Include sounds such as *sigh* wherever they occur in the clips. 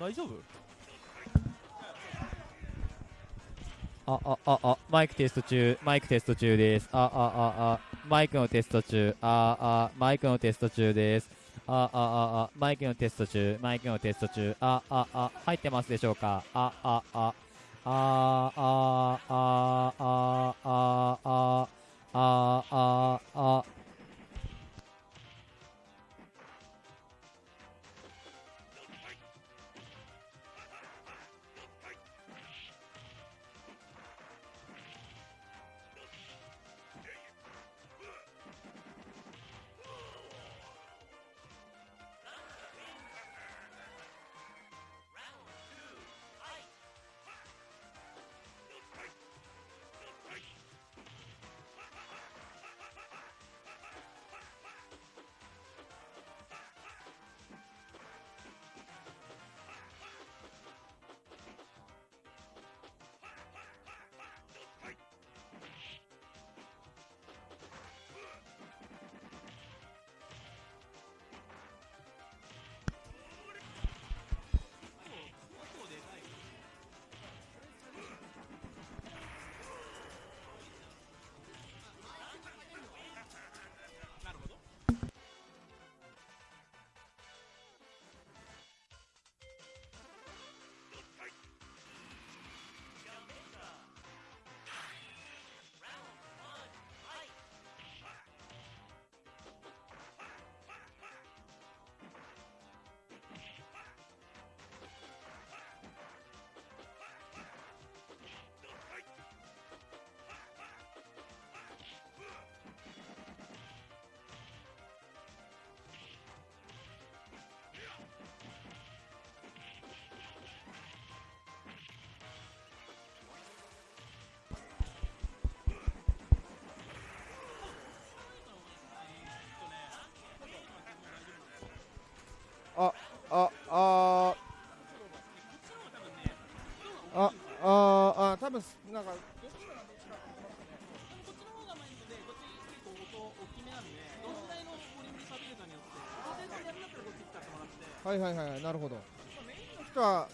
大丈夫？ああああマイクテスト中マイクテスト中です。ああああマイクのテスト中。ああマイクのテスト中です。ああああマイクのテスト中マイクのテスト中。あああ入ってますでしょうか？ああああああああああああああああ多分なんか。はいはいはいはいなるほど。メインの人は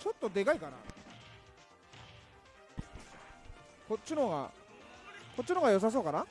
ちょっとでかいかな。こっちの方がこっちの方が良さそうかな。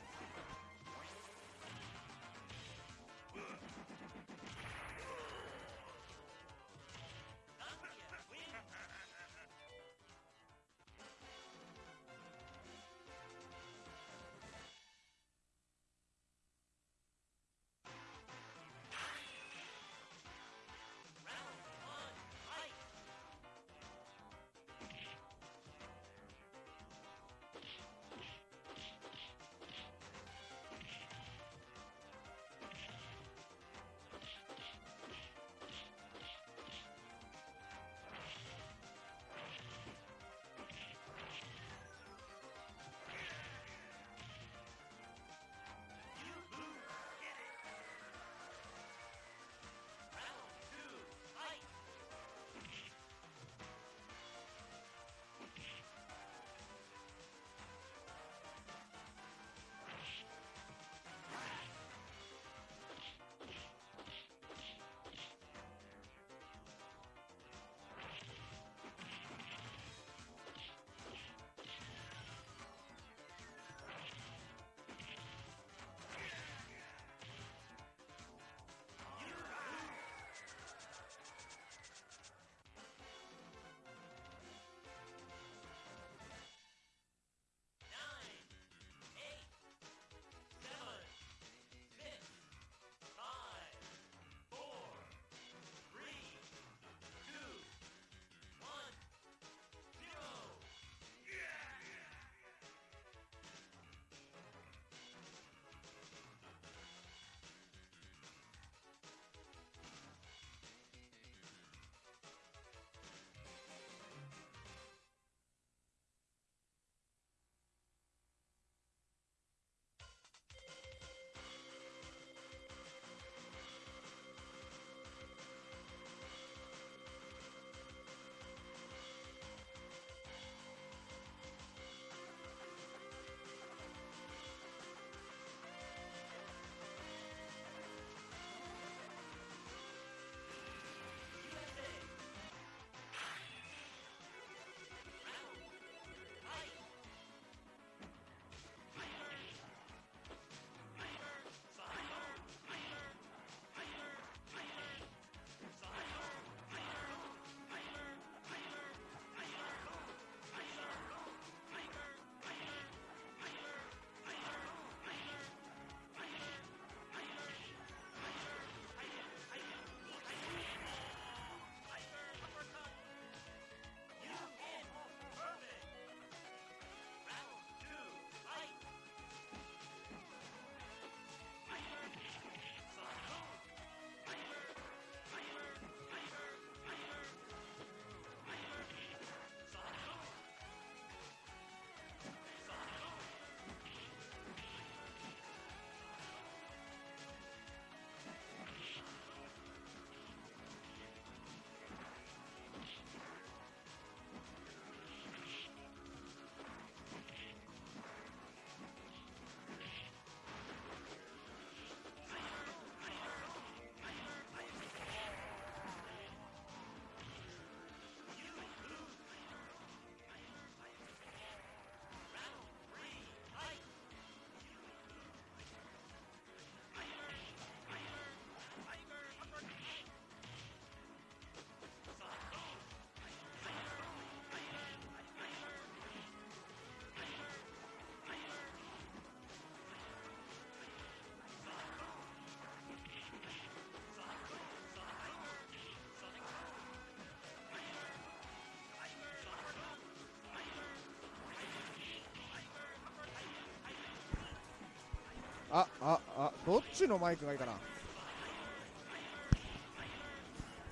あああどっちのマイクがいいかな？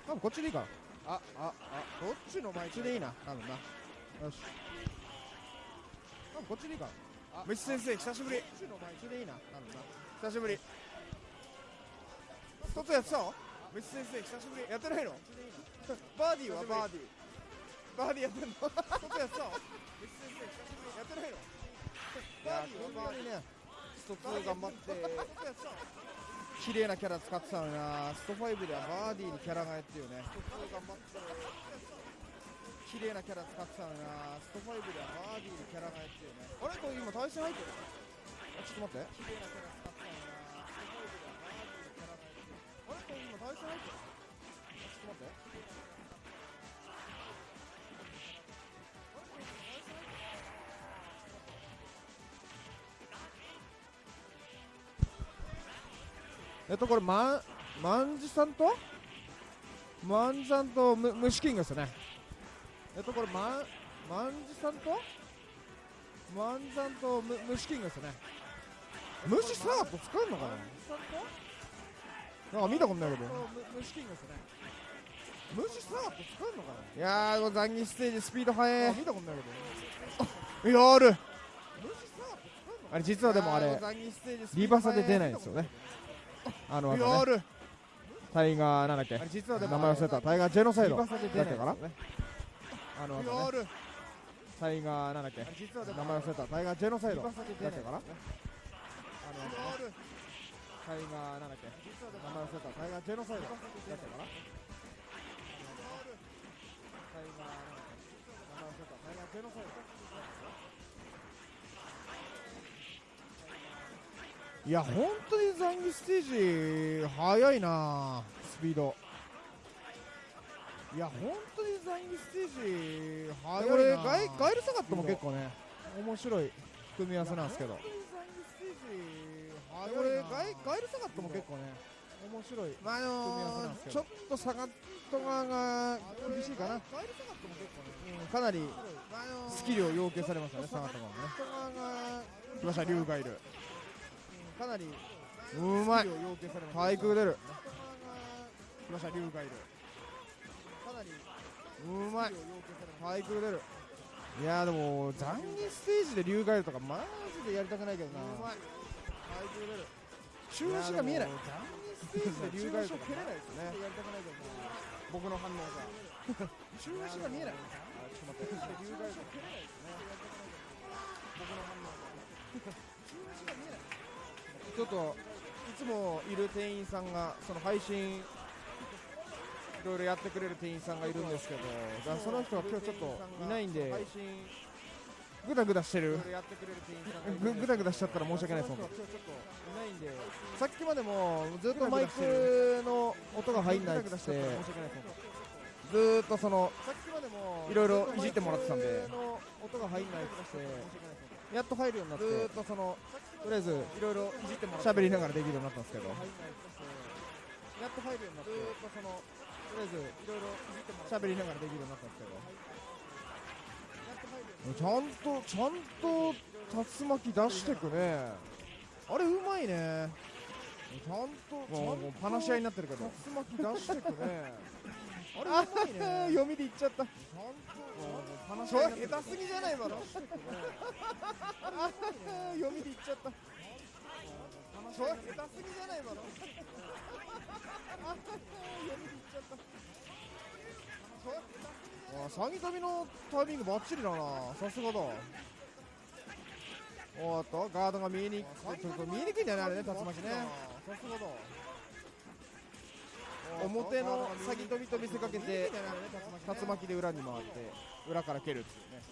多分こっちでいいかな。あああどっちのマイクでいいな。多分な。よし。多分こっちでいいかな。虫先生久しぶり。どっちのマイクでいいな。多分な。久しぶり。外やってたの？虫先生久しぶり。やってないの？*laughs* バーディーはバーディー。バーディーやってんの？外やってたの？*laughs* 虫先生久しぶり。やってないの？*laughs* バーディーはバーディーね。スト2頑張って綺麗なキャラ使ってたのにな。スト5ではバーディーにキャラがやってよね。スト2頑張って綺麗なキャラ使ってたのにな。スト5ではバーディーにキャラがやってよね。あれ？これ今対戦入ってる？あちょっと待って。綺麗なキャラ使ってたのにな。スト5ではバーディーにキャラがやってよあれ？これ今対戦入ってる？あちょっと待って。えっとこれまんまんじさんと？まんじさんとむ虫キングですよね。えっとこれまんまんじさんと？まんじさんとむ虫キングですよね虫サート使うのかな？なんか見たことないけど。虫キングですよね虫サート使うのかな？いやーこれ残儀ステージスピード速い。見たことないけど。*laughs* やる。あれ実はでもあれリバサで出ないんですよねあのタイガーなんだっけ？実は名前忘れた。タイガージェノサイド。だったかな？あのタイガーなんだっけ？名前忘れた。タイガージェノサイド。だったかな？あのタイガーなんだっけ？名前忘れた。タイガージェノサイド。だったかな？タイガーなんだっけ？名前忘れた。タイガージェノサイドいや本当に残儀ステージ速いなスピード。いや本当に残儀ステージ速いな。これガイガイルサガットも結構ね面白い組み合わせなんですけど。これガイガイルサガットも結構ね面白いまああ組み合わせなんのー、ですけど。ちょっとサガット側が厳しいかな、かなりあのースキルを要求されましたねサガット側もね来ましたリュウガイルかなりうまい。対空出る。来ましたリュウガイルかなりうまい。対空出る。いやーでも残儀ステージでリュウガイルとかマジでやりたくないけどな。うまい。対空出る。中足が見えない。残儀ステージでリュウガイルとか蹴れない。ですねやりたくないけどな。僕の反応が。中足が見えない。*laughs* あちょっと待って。リュウガイルとか蹴れないですね。*laughs* 僕の反応がちょっといつもいる店員さんがその配信いろいろやってくれる店員さんがいるんですけどだその人が今日ちょっといないんでグダグダしてる。ぐぐだぐだしちゃったら申し訳ないです本当。今日ちょっといないんで。さっきまでもずっとマイクの音が入んないってずーっとそのいろいろいじってもらってたんで。音が入んないっつってやっと入るようになって。ずーっとそのとりあえずいろいろいじってもらって。喋りながらできるようになったんですけど。やっと入るようになってずーっとそのとりあえずいろいろいじってもらって。喋りながらできるようになったんですけど。ちゃんとちゃんと竜巻出してくね。あれうまいね。ちゃんとちゃんと話し合いになってるけど。竜巻出してくね。*laughs* あれうまいね。読みで言っちゃった。ちゃんと話し合いになってる下手すぎじゃない今の *laughs* 読みで言っちゃった。それ下手すぎじゃない今の *laughs* あサギ飛びのタイミングバッチリだな。さすがだ。おっとガードが見えにくい。ちょっと見えにくいんだよねあれね竜巻ね。さすがだ表のサギ飛びと見せかけて竜巻で裏に回って裏から蹴るっていうね。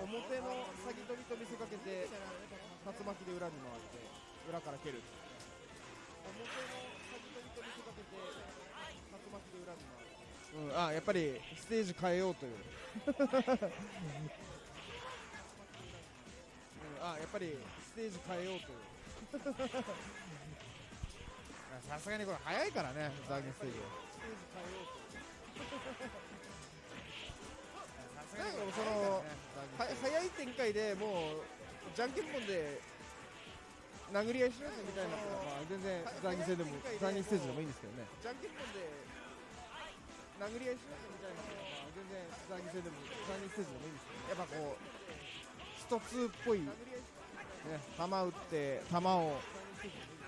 表のサギ飛びと見せかけて竜巻で裏に回って裏から蹴るっていう。ね表のサギ飛びと見せかけて竜巻で裏に回ってうん、あやっぱりステージ変えようという、*laughs* うん、あやっぱりステージ変えようという。さすがにこれ早いからねザーゲンステージは早い展開でもうじゃんけんぽんで殴り合いしようぜみたいなまあ全然残儀戦でも残儀ステージでもいいんですけどね。じゃんけんぽんで殴り合いしようぜみたいなまあ全然残儀戦でも残儀ステージでもいいんですけどね。やっぱこうスト2っぽいね球打って球を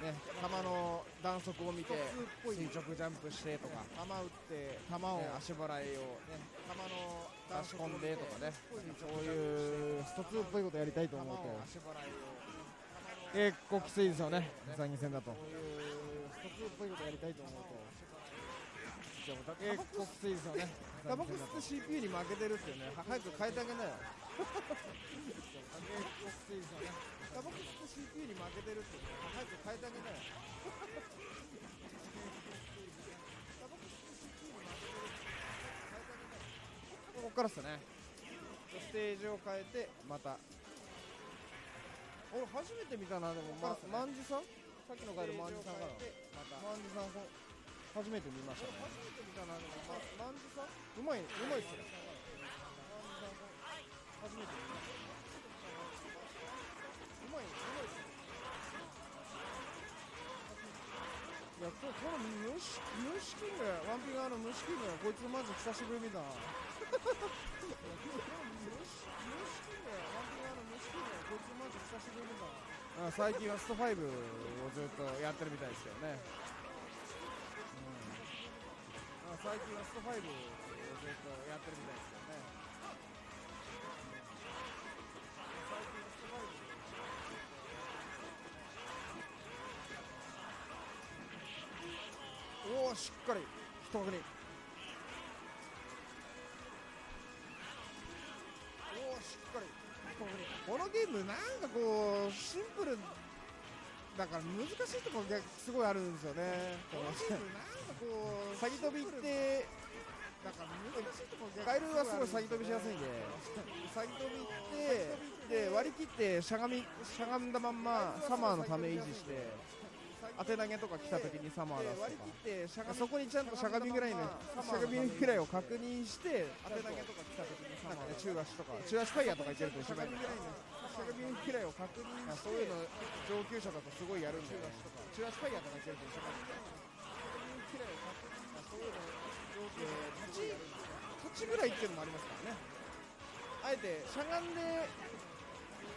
ね球の弾速を見て垂直ジャンプしてとか球打って球をね。足払いをね球の弾速込んでとかねそういうスト2っぽいことやりたいと球思うと結構きついですよね残儀戦だと。そういうスト2っぽいことやりたいと思うと結結構きついですよねタバコ吸って。CPU に負けてるってねは早く変えてあげなよ結構きついですよねタバコ吸って CPU に負けてるってね早く変えてあげなよ。ここからっすね。ステージを変えてまた。俺初めて見たなでも。ままんじさん？さっきの回でまんじさんかなまんじさん。こ初めて見ましたね。初めて見たなでも。ままんじさん？うまいうまいっすね初めて。見ましたうまい。うまい。っすねいやここの虫虫キングワンピガーの虫キングこいつマジ久しぶり見たな虫虫キングワンピガーの虫キングこいつマジ久しぶり見たな。*laughs* あ最近はスト5をずっとやってるみたいですけどね、うん、あ最近はスト5をずっとやってるみたいですけどしっかり一確認おおしっかりこのゲームなんかこうシンプルだから難しいところがすごいあるんですよね。このゲームなんかこう先飛びってだから難しいところカエルはすごい先飛びしやすいんで。先飛びってで割り切ってしゃがみしゃがんだまんまサマーのため維持して当て投げとか来た時にサマー出すとか。そこにちゃんとしゃがみぐらいのしゃがみぐらいを確認して当て投げとか来た時にサマーね中足とか中足ファイヤーとか言ってるとしゃがみぐらいのしゃがみぐらいを確認してそういうの上級者だとすごいやるんだよね中足ファイヤーとか言ってるとしゃがみぐらいを確認してそういうの上級ぐらいっていうのもありますからねあえてしゃがんで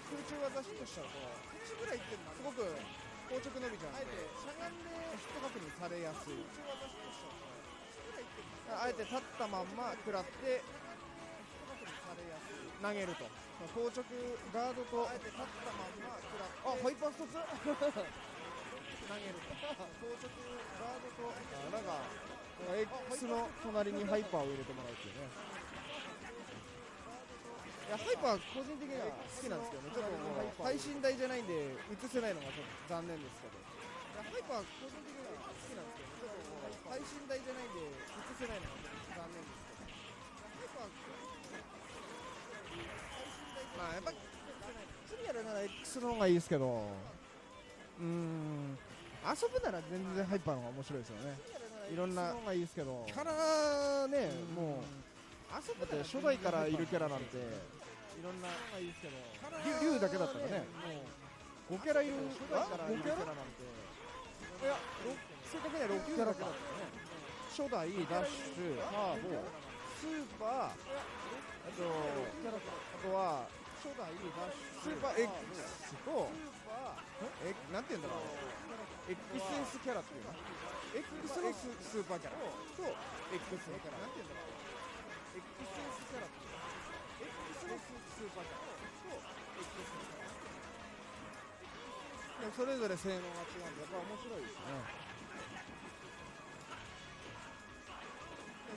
空中技ヒットしちゃうと立ちぐらいっていうのもすごく硬直伸びちゃうんで。あえてしゃがんでヒット確認されやすいあえて立ったまんま食らって投げると。硬直ガードとあえて立ったまんま食らって。あハイパーストツ投げると。硬直ガードとあなんか X の隣にハイパーを入れてもらうっていうねいやハイパー個人的には好きなんですけどね。ちょっともう配信台じゃないんで映せないのがちょっと残念ですけど。いやハイパー個人的には好きなんですけどちょっともう配信台じゃないんで映せないのがちょっと残念ですけど。ハイパーまあやっぱ釣りやるなら X の方がいいですけど。うーん。遊ぶなら全然ハイパーの方が面白いですよね。いろんなの方がいいですけど。キャラねもう。遊ぶだって初代からいるキャラなんていろんながいいですけど。竜竜だけだったらね。もう5キャラいる初代からいるキャラなんていや正確には6キャラだったね初代ダッシュハーボスーパーあとあとは初代ダッシュスーパー X とえなんて言うんだろう。XS キャラっていうの？X のススーパーキャラ。と X のキャラ。なんて言うんだろう。XS キャラってスーパーキャラと XS それぞれ性能が違うんでやっぱ面白いですね。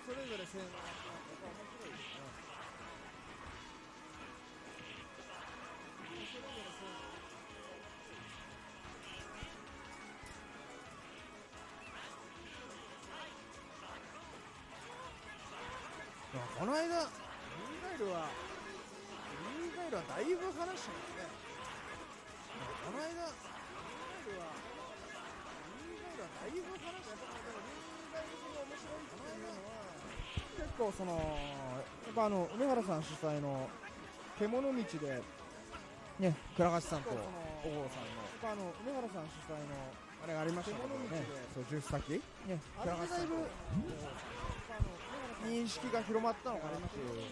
それぞれ性能が違うんでやっぱ面白いですね。それぞれ性能この間リーガイルはルはだいぶ話したもんね。この間リーガイルはリーガイルはだいぶ話したでもリーガイルが面白いっていうのは結構そのやっぱあの梅原さん主催の獣道でね倉橋さんと。小郷さんのぱあの梅原さん主催のあれがありましたけどね。そうジュース先ねあれでだいぶ認識が広まったのかなっていう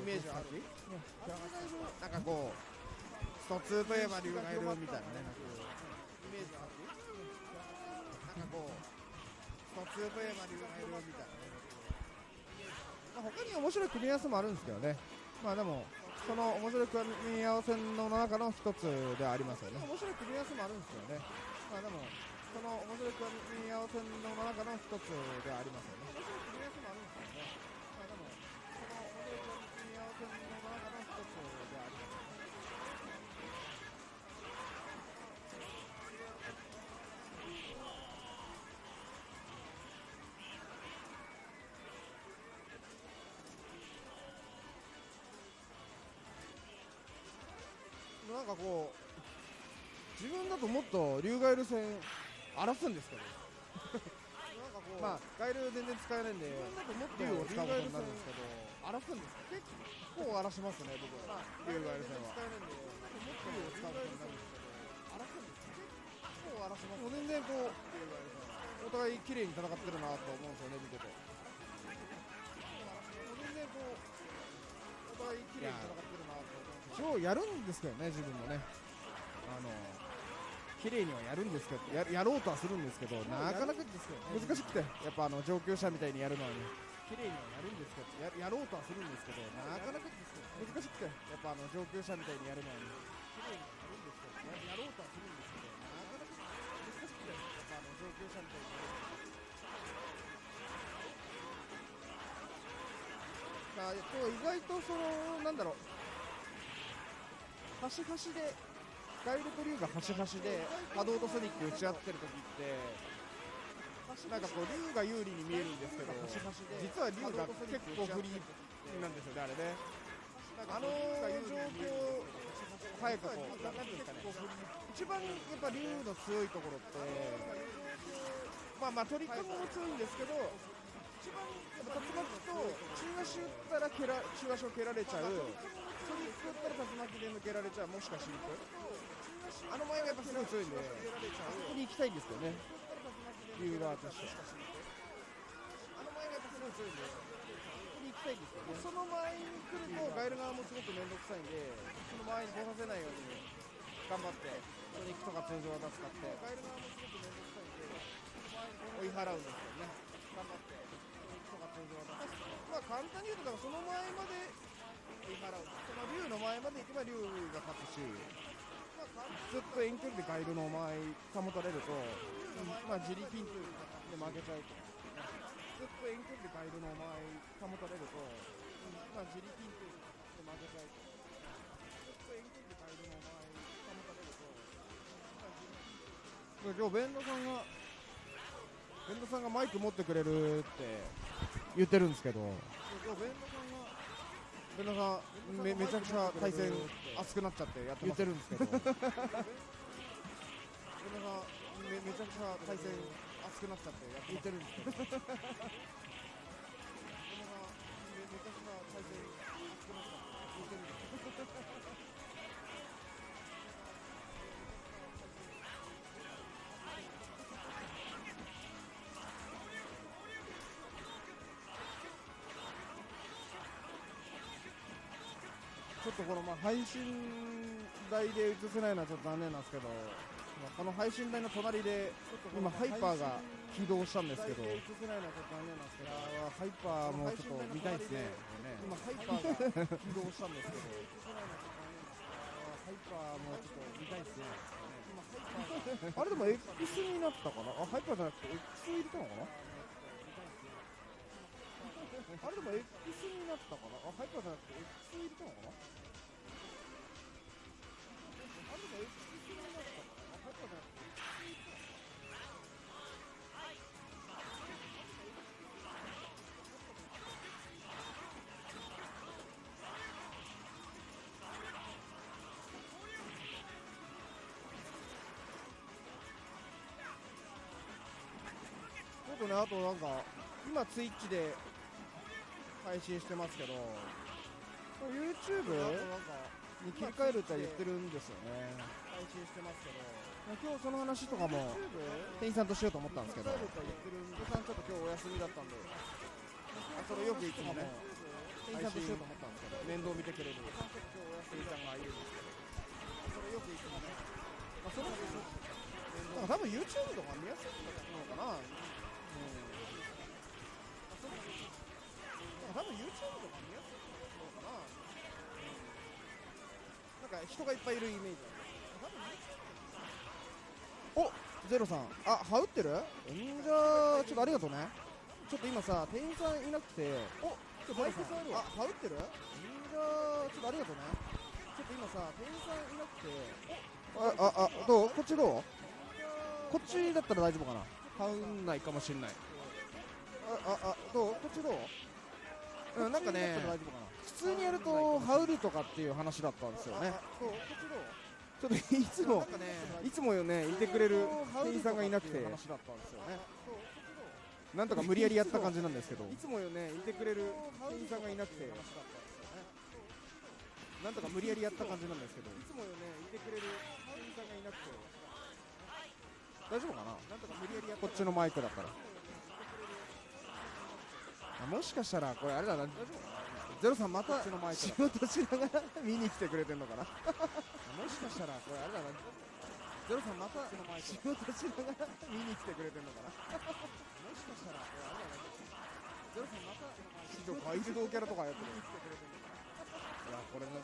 イメージはある。ねなんかこうスト2といえば龍がいるみたいなねイメージはあるなんかこうスト2といえば龍がいるみたいなね。まあ、他に面白い組み合わせもあるんですけどね。まあでもその面白い組み合わせの中の一つではありますよね。面白い組み合わせもあるんですけどね。まあでもその面白い組み合わせの中の一つではありますよね。かこう自分だともっと竜ガエル戦荒らすんですけど。なんかこうまあガエル全然使えないんで自分だともっと竜を使うことになるんですけど荒らすんです結構荒らしますね僕は。竜ガエル戦は使えないんでもっと竜を使うことになるんですけど。荒らすんです結構荒らしますもう全然こうお互い綺麗に戦ってるなと思うんですよね見てて。全然こうお互い綺麗に戦ってる応やるんですけどね自分もね。あの綺麗にはやるんですけどややろうとはするんですけどなかなかですよね難しくてやっぱあの上級者みたいにやるのはね。綺麗にはやるんですけどややろうとはするんですけどなかなかですね難しくてやっぱあの上級者みたいにやるのはね。綺麗にはやるんですけどややろうとはするんですけどなかなか難しくて。やっぱあの上級者みたいにやるのはまあ、えっと、意外とそのなんだろう。端々でガイルと竜が端々で波動とソニック打ち合ってる時ってなんかこう竜が有利に見えるんですけど実は竜が結構不利なんですよねあれね。あの状況早くこうなんていうんですかね一番やっぱ竜の強いところってまあまあトリックも強いんですけど一番竜巻と中足打ったら中足を蹴られちゃうトリック打ったら竜巻で抜けられちゃうもしかしにくあの前がやっぱすごい強いんであそこに行きたいんですよね。竜側としてあの前がやっぱすごい強いんでそこに行きたいんですよね。その前に来るとガエル側もすごく面倒くさいんでその前に来させないように頑張ってトニックとか通常技使ってガエル側もすごく面倒くさいんで追い払うんですよね。頑張ってトニックとか通常技まあ簡単に言うとだからその前まで追い払うその竜の前まで行けば竜が勝つしずっと遠距離でガイルの前保たれると、まあ、自力で負けちゃうとずっと遠距離でガイルの前保たれると、まあ、自力で負けちゃうとずっと遠距離でガイルの前保たれると、まあ、自力今日ベンドさんがベンドさんがマイク持ってくれるって言ってるんですけど。今日ベンドさんがベンドさんめめちゃくちゃ対戦熱くなっちゃってやって言ってるんですけど。ベンドさんめめちゃくちゃ対戦熱くなっちゃってやって言ってるんですけどとこのまあ配信台で映せないのはちょっと残念なんですけど、まあこの配信台の隣で今ハイパーが起動したんですけど、映せないのはちょっと残念なんですけど、ハイパーもちょっと見たいですね。今ハイパーが起動したんですけど、ハイパーもちょっと見たいですね。あれでも X になったかな？あ、ハイパーじゃなくて X 入れたのかな？あれでも X になったかなあ、ハイパーじゃなくて X 入れたのかな？ょっとね、あとなんか、今ツイッチで配信してますけど、YouTube に切り替えるって言ってるんですよね。配信してますけど、今日その話とかも店員さんとしようと思ったんですけど。言ってるんでさんちょっと今日お休みだったんで。あそれよくいつもね店員さんとしようと思ったんですけど。面倒見てくれる。今日お休みさんがいるんですけどそれよくいつもね。まあそのなんか多分 YouTube とか見やすいのかなうん。なんか多分 YouTube とか見やすいのかなうんなんか人がいっぱいいるイメージあるおゼロさん。あ羽打ってる？んじゃあちょっとありがとうね。ちょっと今さ店員さんいなくて。おちょっとマイクさんあるわ。あ羽打ってる？んじゃあちょっとありがとうね。ちょっと今さ店員さんいなくて。あああどう？こっちどう？こっちだったら大丈夫かな羽打んないかもしれない。あああどう？こっちどう？うんなんかね普通にやると羽織るとかっていう話だったんですよね。ちょっといつもいつもよねいてくれる店員さんがいなくてなんとか無理やりやった感じなんですけど。いつもよねいてくれる店員さんがいなくてなんとか無理やりやった感じなんですけど。いつもよねいてくれる店員さんがいなくて大丈夫かな？なんとか無理やりやこっちのマイクだから。あもしかしたらこれあれだな。ゼロさんまた仕事しながら見に来てくれてんのかな？もしかしたらこれあれだな。ゼロさんまた仕事しながら見に来てくれてんのかな？もしかしたらこれあれだな。ゼロさんまた市場怪獣キャラとかやってる。いやこれね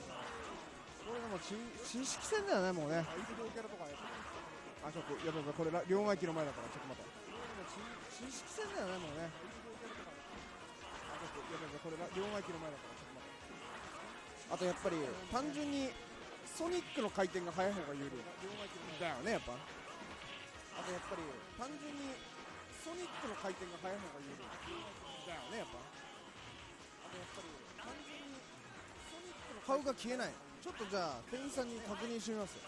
これでも知知識戦だよねもうね。怪獣キャラとかやってるあちょっとやばいやばいこれ両替機の前だからちょっと待って知識戦だよねもうねあちょっとやばいやばいこれ両替機の前だからちょっと待ってあとやっぱり単純にソニックの回転が速い方が有利だよねやっぱ。あとやっぱり単純にソニックの回転が速い方が有利だよねやっぱ。あとやっぱり単純にソニックの顔が消えないちょっとじゃあ店員さんに確認してみます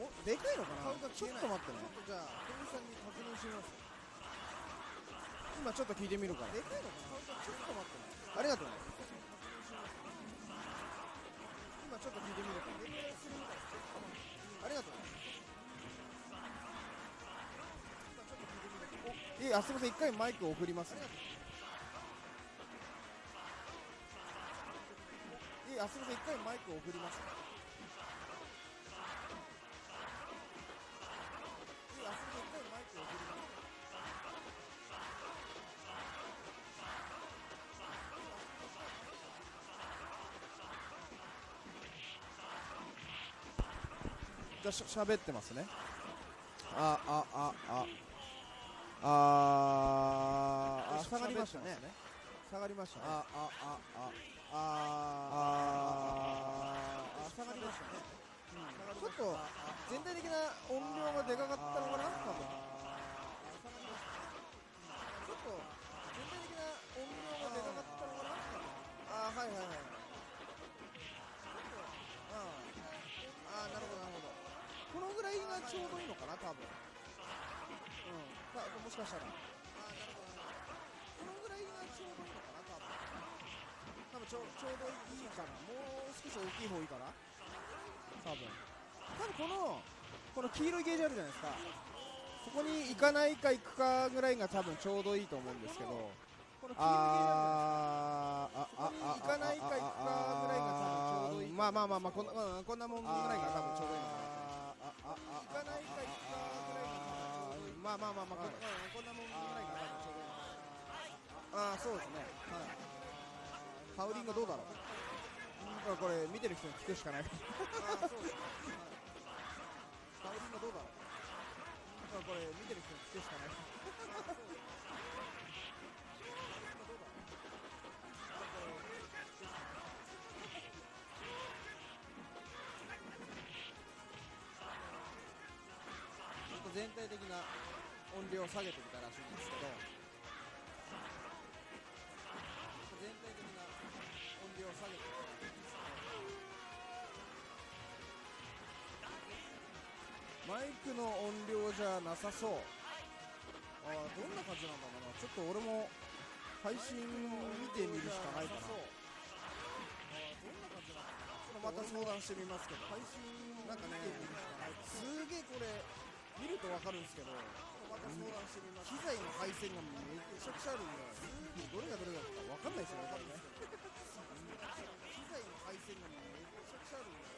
おでかいのかな？ちょっと待ってね。じゃあ店員さんに確認してみます。今ちょっと聞いてみるから。でかいのかな？ちょっと待ってねありがとうね。今ちょっと聞いてみるからありがとうね。今ちょっと聞いてみるおいえあすみません。一回マイク送ります。ねいえあすみません。一回マイク送ります。ねじゃあしゃべってますね。ああああ。あああ下がりましたね。下がりましたね。ああああ。あああ下がりましたね、ちょっと全体的な音量がでかかったのかな？多分。ちょっと全体的な音量がでかかったのかな？ああはいはいはい。ああなるほどこのぐらいがちょうどいいのかな多分。うん。たもしかしたら。ああなるほどこのぐらいがちょうどいいのかな多分。多分ちょちょうどいいかな。もう少し大きい方がいいかな。多分。多分このこの黄色いゲージあるじゃないですか。そこに行かないか行くかぐらいが多分ちょうどいいと思うんですけど。この黄色いゲージあるじゃないですか。あああ行かないか行くかぐらいが多分ちょうどいいまあまあまあまあこんな、うん、こんなもんぐらいが多分ちょうどいいのかなかないか行くかぐらいまあまあまあまあはい,、こんなもんぐらいかな。ちょうどいいああそうですね。はいハウリングどうだろう。これ見てる人に聞くしかないあそう。ですね、ハウリングどうだろう。これ見てる人に聞くしかない。*laughs* 体的な音量を下げてみたらしいんですけど全体的な音量を下げてみたらしいんですけどマイクの音量じゃなさそう。あーどんな感じなんだろうな。ちょっと俺も配信見てみるしかないかな。また相談してみますけど配信なんかねすげえこれ見るとわかるんですけど機材の配線がめちゃくちゃあるんでどれがどれだかわかんないですよね多分ね機材の配線がめちゃくちゃあるんで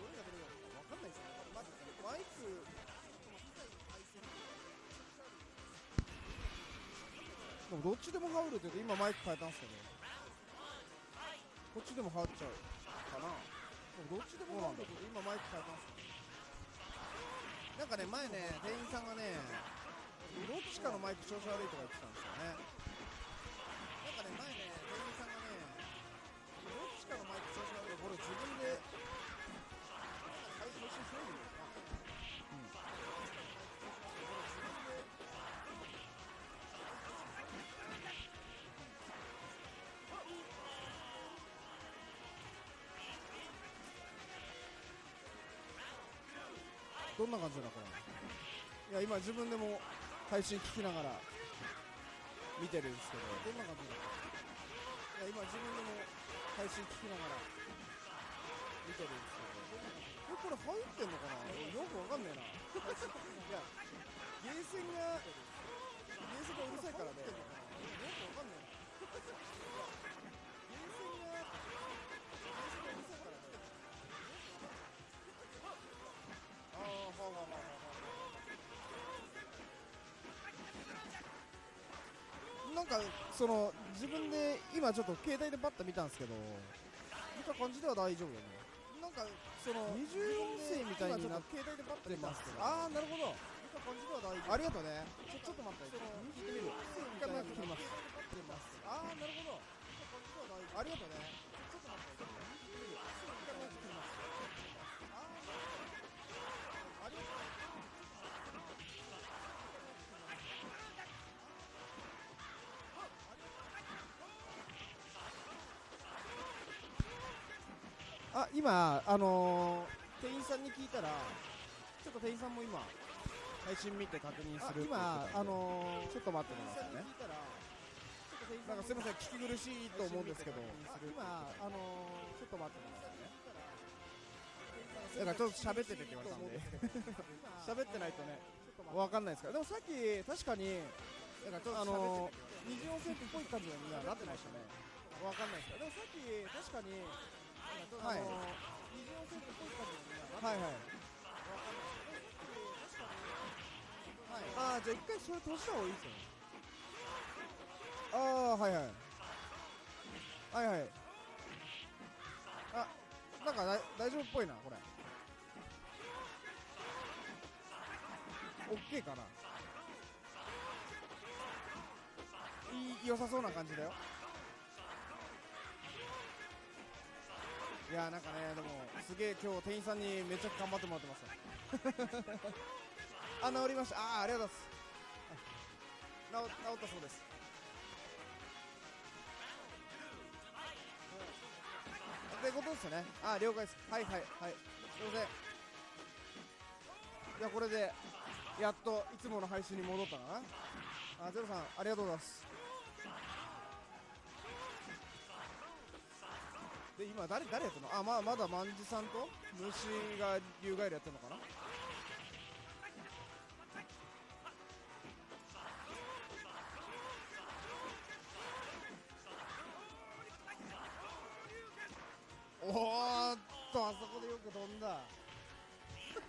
どれがどれだかわかんないですよねまずマイク機材の配線がめちゃくちゃあるんででもどっちでも羽織るって言うと今マイク変えたんですけど。こっちでも羽織っちゃうかな。でもどっちでも羽織るって言うと今マイク変えたんですけど。なんかね前ね店員さんがねどっちかのマイク調子悪いとか言ってたんですよね。なんかね前ね店員さんがねどっちかのマイク調子悪いこれ自分でどんな感じだこれいや今自分でも配信聞きながら見てるんですけどどんな感じだいや今自分でも配信聞きながら見てるんですけどえこれ入ってんのかな？よくわかんねえな。いやゲーセンがゲーセンがうるさいからね。よくわかんねえな。ああ、はあはあはあはあ。なんかその自分で今ちょっと携帯でバッと見たんですけど見た感じでは大丈夫だね。なんかその二重音声みたいになって携帯でバッと見たんですけど。ああなるほど。見た感じでは大丈夫。ありがとうね。ちょちょっと待って。その聞いてみる。一回マイク切ります。ああなるほど。見た感じでは大丈夫。ありがとうねあ今あのー、店員さんに聞いたらちょっと店員さんも今配信見て確認する今あのー、ちょっと待ってくださいねなんかすみません聞き苦しいと思うんですけど今あのー、ちょっと待ってくださいねだからちょっと喋っててって言われたんで。*laughs* 喋ってないとね。わかんないですからでもさっき確かにあのー、二次音声っぽい感じにはなってましたね。わかんないですからでもさっき確かにはい。二次音声っぽい感じにははいはい。はい、ああじゃあ一回それ通した方がいいですよねああはいはい。はいはい。あなんかだ大丈夫っぽいなこれ。オッケーかな。いい良さそうな感じだよ。いやーなんかねでもすげえ今日店員さんにめっちゃ頑張ってもらってます *laughs* あ治りました。ああありがとうございます。治治ったそうです。ってことですよね。あ了解です。はいはいはい。すいません。いやこれでやっといつもの配信に戻ったかな。あゼロさんありがとうございますで今誰誰やってんの？あまあまだ万次さんと虫が竜ガエルやってんのかな？おーっとあそこでよく飛んだ。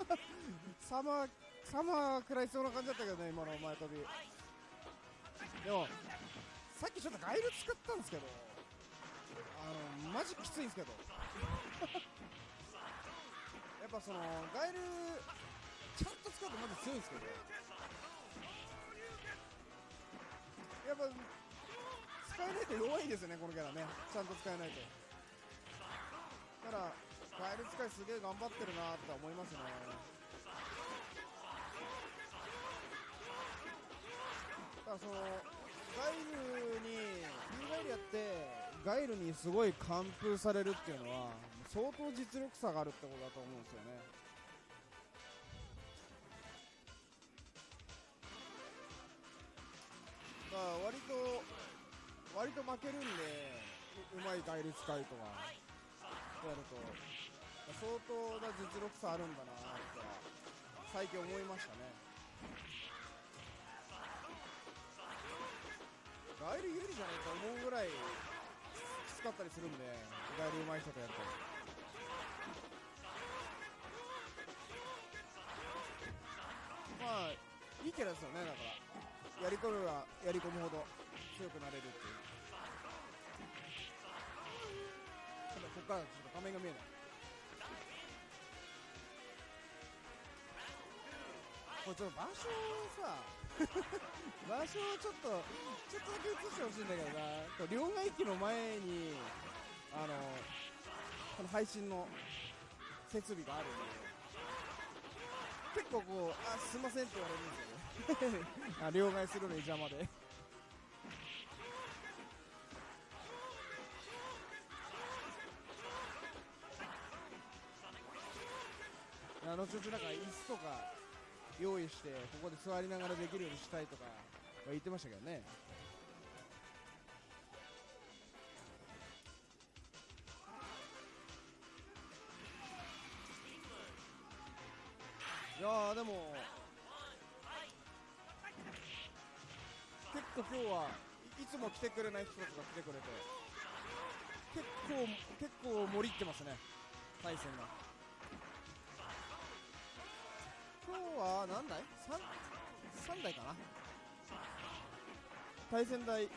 *laughs* サマーサマー食らいそうな感じだったけどね今の前飛び。でもさっきちょっとガイル使ったんですけど。あのマジきついんで *laughs* すけど。やっぱそのガエルちゃんと使うとまず強いんですけど。やっぱ使えないと弱いですよねこのキャラね。ちゃんと使えないと。だからガエル使いすげえ頑張ってるなって思いますね。だからそのガイルにリガイルやってガイルにすごい完封されるっていうのは相当実力差があるってことだと思うんですよね。だから割と割と負けるんでうまいガイル使いとかやると相当な実力差あるんだなって最近思いましたね。ガイル有利じゃないか思うぐらいきかったりするんでガイル上手い人とやるとまあいいキャラですよねだから。やり込めばやり込むほど強くなれるっていう。ただここからちょっと画面が見えない。これちょっと場所をさ場所をちょっとちょっとだけ映してほしいんだけどな。両替機の前にあのこの配信の設備があるんで。結構こうあすいませんって言われるんですよね。*laughs* あ両替するのに邪魔で。あのちょちょなんか椅子とか用意してここで座りながらできるようにしたいとか言ってましたけどね。いやーでも結構今日はいいつも来てくれない人たちが来てくれて結構結構盛り入ってますね対戦が。今日は何台 3, 3台かな？対戦台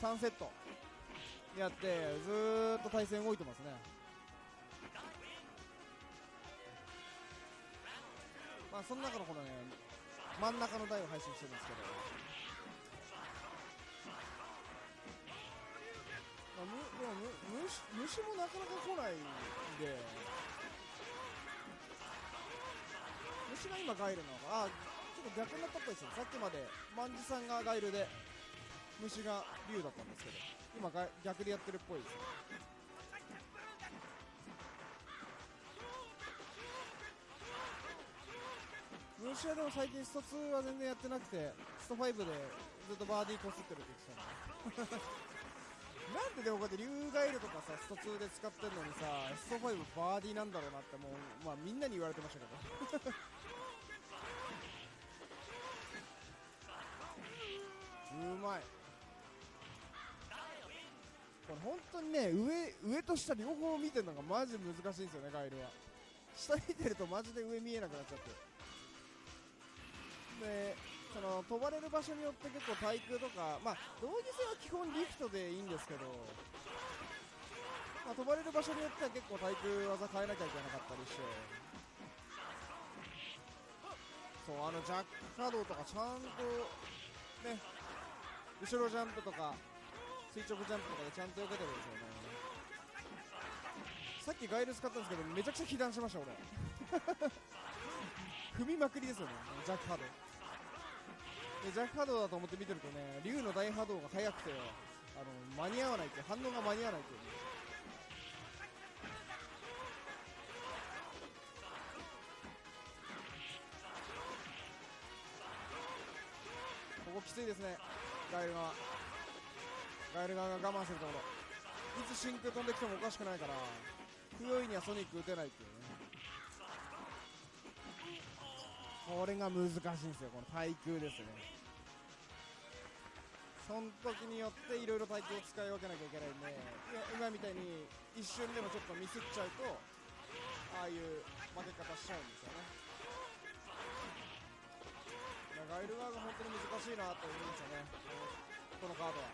3セット。やってずーっと対戦動いてますね。まあその中のこのね真ん中の台を配信してるんですけど。まあ、むでもむ虫虫もなかなか来ないんで。虫が今ガイルなのかあちょっと逆になったっぽいですよ。さっきまで万事さんがガイルで虫が竜だったんですけど今が逆でやってるっぽいです。ね虫はでも最近スト2は全然やってなくてスト5でずっとバーディーこすってるって言ってたの。*laughs* なんででもこうやって竜ガイルとかさスト2で使ってんのにさスト5バーディーなんだろうなってもうまあみんなに言われてましたけど。うまい。これ本当にね上上と下両方見てるのがマジ難しいんですよねガイルは。下見てるとマジで上見えなくなっちゃって。でその飛ばれる場所によって結構対空とかまあ同義戦は基本リフトでいいんですけど、まあ、飛ばれる場所によっては結構対空技変えなきゃいけなかったりして。そうあのジャック稼働とかちゃんとね後ろジャンプとか垂直ジャンプとかでちゃんと避けてるんですよね。さっきガイル使ったんですけどめちゃくちゃ被弾しました俺。*laughs* 踏みまくりですよねジャック波動でジャック波動だと思って見てるとね竜の大波動が速くてあの間に合わないって反応が間に合わないっていう。ねここきついですね。ガエル側ガエル側が我慢するところ。いつ真空飛んできてもおかしくないから不用意にはソニック打てないっていうね。これが難しいんですよ。この対空ですね。その時によっていろいろ対空を使い分けなきゃいけないんでいや今みたいに一瞬でもちょっとミスっちゃうとああいう負け方しちゃうんですよね。ガイル側が本当に難しいなと思いますよね。このカードは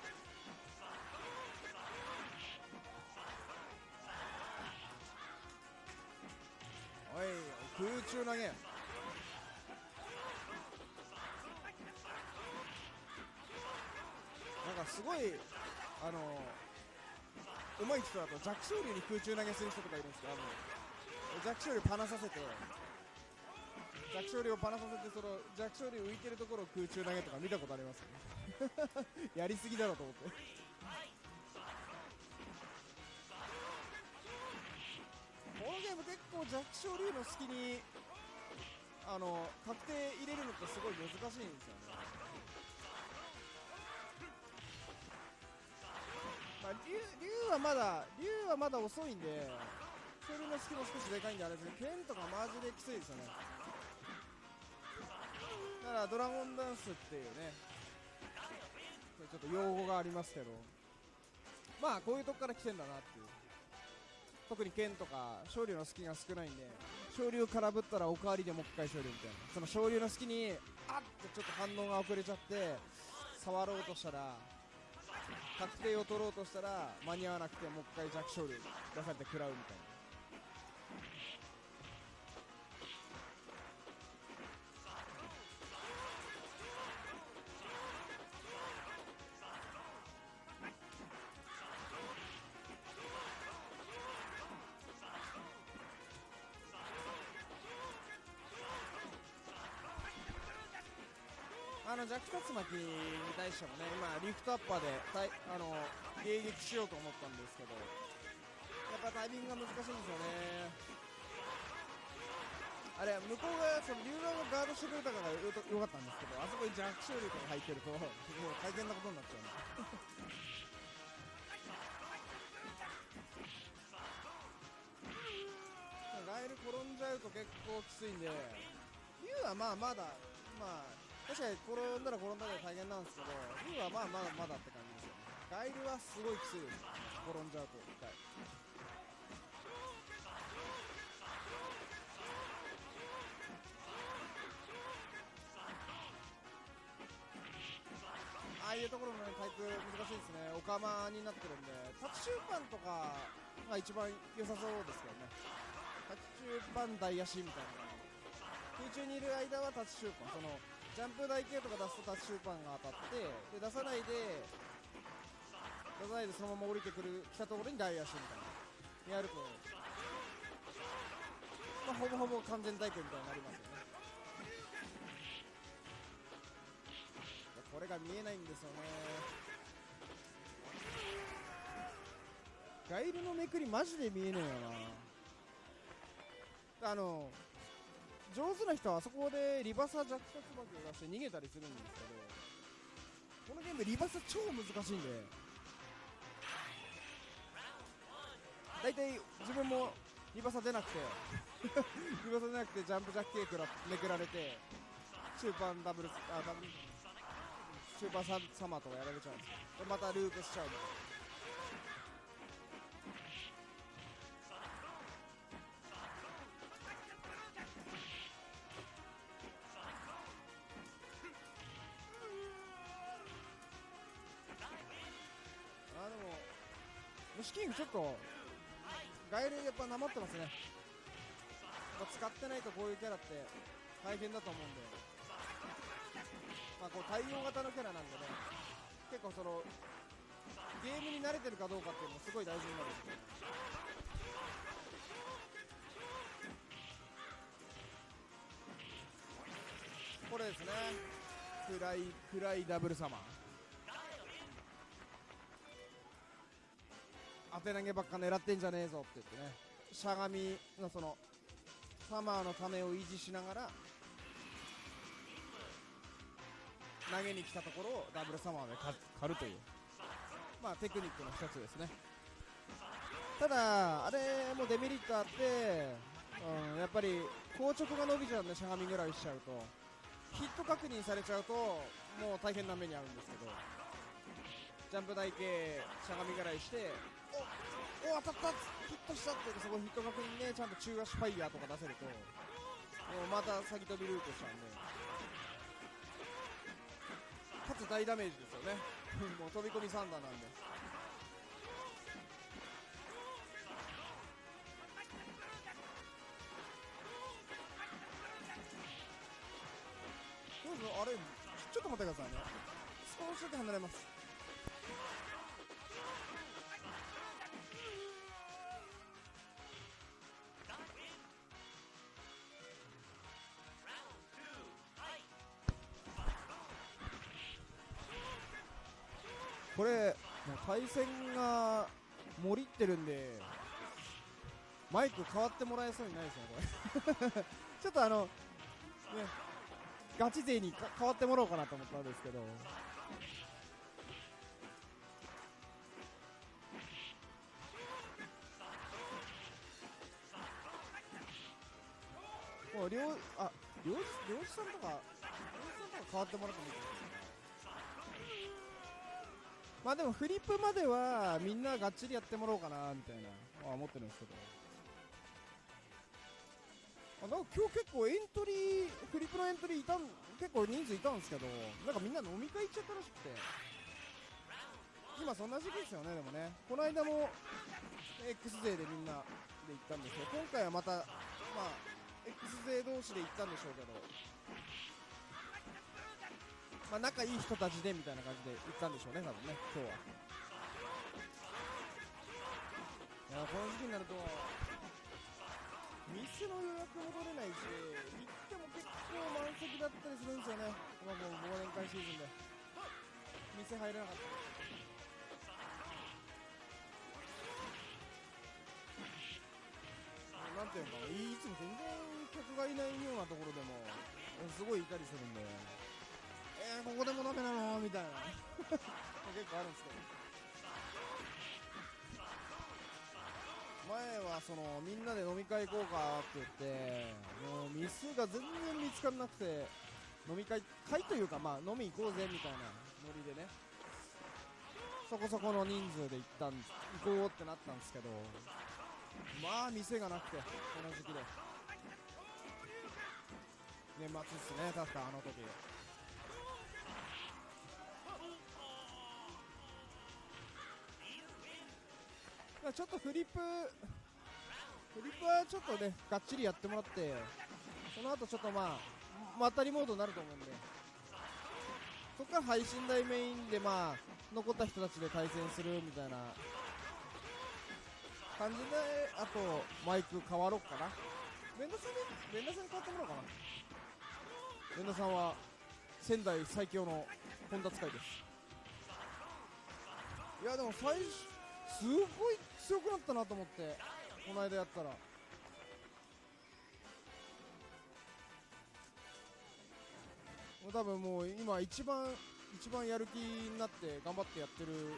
おい。空中投げ。なんかすごいあの上手い人だと弱小竜に空中投げする人とかいるんですけどあの弱小竜パナさせて弱小竜をパナさせてその弱小竜浮いてるところを空中投げとか見たことあります？よ *laughs* ねやりすぎだろうと思って。このゲーム結構弱小竜の隙にあの確定入れるのってすごい難しいんですよね。まあ、竜はまだ竜はまだ遅いんで勝利の隙も少しでかいんであれですけど剣とかマジできついですよね。だからドラゴンダンスっていうね。ちょっと用語がありますけど。まあこういうとこから来てんだなっていう。特に剣とか昇竜の隙が少ないんで。昇竜空振ったらおかわりでもう一回昇竜みたいな。その昇竜の隙にあっってちょっと反応が遅れちゃって触ろうとしたら確定を取ろうとしたら間に合わなくてもう一回弱昇竜出されて食らうみたいな。のジャック竜巻に対してもね今リフトアッパーでたいあの迎撃しようと思ったんですけどやっぱタイミングが難しいんですよね。あれ向こうがその竜側がガードしてくれたからよよかったんですけどあそこにジャックショールとか入ってるともう大変なことになっちゃう。んでガエル転んじゃうと結構きついんで竜はまあまだまあ確かに転んだら転んだで大変なんですけど竜はまあまだまだって感じですよね。ガエルはすごいきついです。転んじゃうと一回。ああいうところのねタイプ難しいですね。オカマになってるんでタッチシューパンとかが一番良さそうですけどね。タッチシューパン台足みたいな。空中にいる間はタッチシューパン。そのジャンプ台系とか出すとタッチシューパンが当たってで出さないで出さないでそのまま降りてくる来たところに台足みたいな。やると、まあ、ほぼほぼ完全体験みたいになりますよね。これが見えないんですよね。ガイルのめくりマジで見えねえよな。あの上手な人はあそこでリバサ弱者つばきを出して逃げたりするんですけどこのゲームリバサ超難しいんで。大体自分もリバサ出なくて *laughs* リバサ出なくてジャンプジャッキーくらめくられて中盤ダブルあダブル中盤ササマーとかやられちゃうんですよ。でまたループしちゃうみたいなキンちょっとガエルやっぱなまってますね。使ってないとこういうキャラって大変だと思うんで。まあこう対応型のキャラなんでね。結構そのゲームに慣れてるかどうかっていうのもすごい大事になる。んでこれですね。暗い暗いダブルサマー当て投げばっか狙ってんじゃねえぞって言ってね。しゃがみのそのサマーのためを維持しながら投げに来たところをダブルサマーで狩るという。まあテクニックの一つですね。ただあれもデメリットあって、うん、やっぱり硬直が伸びちゃうんでしゃがみぐらいしちゃうと。ヒット確認されちゃうともう大変な目に遭うんですけど。ジャンプ台形しゃがみぐらいしておお当たった。ヒットしたって。そこヒット確認ね。ちゃんと中足ファイヤーとか出せると。もうまた先飛びループしちゃうんで。かつ大ダメージですよね。*laughs* もう飛び込みサンダーなんで。どうぞあれちょっと待ってくださいね。少しだけ離れます。れもう対戦が盛りってるんでマイク変わってもらえそうにないですねこれ。*laughs* ちょっとあのねガチ勢に変わってもらおうかなと思ったんですけど。もう両あ両両さんとか両さんとか変わってもらってもいいか？まあでもフリップまではみんながっちりやってもらおうかなみたいなあ思ってるんですけど。あなんか今日結構エントリーフリップのエントリーいたん結構人数いたんですけどなんかみんな飲み会行っちゃったらしくて。今そんな時期ですよねでもね。この間も X 勢でみんなで行ったんですけど今回はまたまあ X 勢同士で行ったんでしょうけど。まあ仲いい人たちでみたいな感じで行ったんでしょうね多分ね今日は。いやこの時期になると店の予約も取れないし行っても結構満席だったりするんですよね。今もう忘年会シーズンで。店入れなかった。なんていうのかないつも全然客がいないようなところでもすごいいたりするんで。えー、ここでもダメなの？みたいな。*laughs* 結構あるんですけど。前はそのみんなで飲み会行こうかって言ってもう店が全然見つからなくて飲み会会というかまあ飲み行こうぜみたいなノリでね。そこそこの人数で行ったん行こうってなったんですけどまあ店がなくてこの時期で。年末っすね確かあの時まあちょっとフリップフリップはちょっとねがっちりやってもらってその後ちょっとまあまたりモードになると思うんで。そこから配信台メインでまあ残った人たちで対戦するみたいな感じであとマイク変わろうかな。連打さんに連打さんに変わってもらおうかな。連打さんは仙台最強の本田使いです。いやでも最初すごい強くなったなと思ってこの間やったら。もう多分もう今一番一番やる気になって頑張ってやってる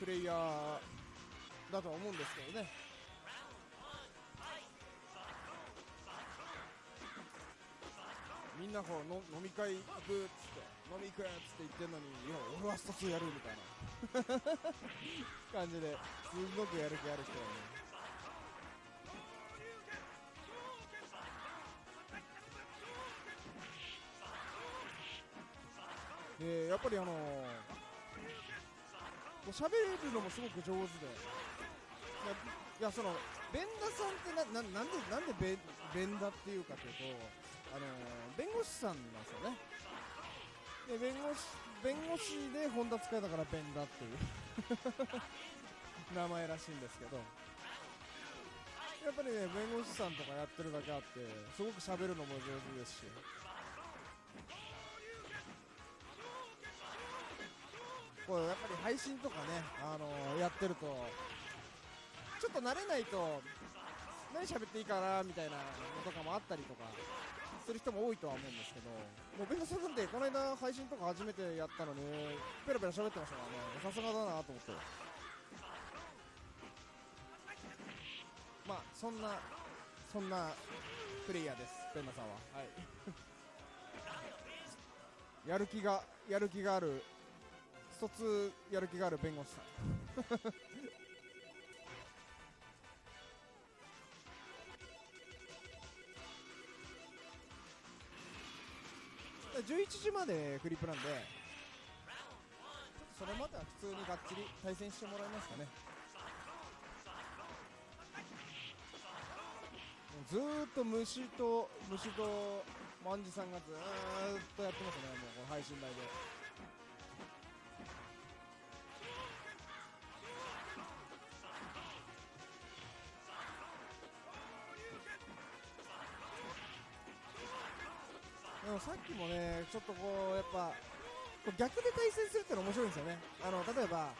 プレイヤーだとは思うんですけどね。みんなこうの飲み会行くっつって。飲み行くっつって言ってるのにいや俺はスト2やるみたいな。*laughs* 感じですごくやる気ある人だね。でやっぱりあのー、こう喋るのもすごく上手で。いやいやそのベンダさんってなななんでなんでベベンダっていうかというとあのー、弁護士さんなんですよね。で弁護士弁護士で本田使いだからベンダっていう。*laughs* 名前らしいんですけど。やっぱりね弁護士さんとかやってるだけあってすごく喋るのも上手ですし。これやっぱり配信とかね、あのー、やってるとちょっと慣れないと何喋っていいかなみたいなのとかもあったりとか。する人も多いとは思うんですけどもう弁護士さんってこの間配信とか初めてやったのにペラペラ喋ってましたからね。さすがだなと思って。まあそんなそんなプレイヤーですペンナさんは。はい。*laughs* やる気がやる気がある一つやる気がある弁護士さん11時までフリップなんでちょっとそれまでは普通にがっちり対戦してもらえますかね。ずっと虫と虫と万事さんがずっとやってますね。もうこの配信台で。さっきもね、ちょっとこう、やっぱ、こう逆で対戦するっての面白いんですよね。あの、例えば、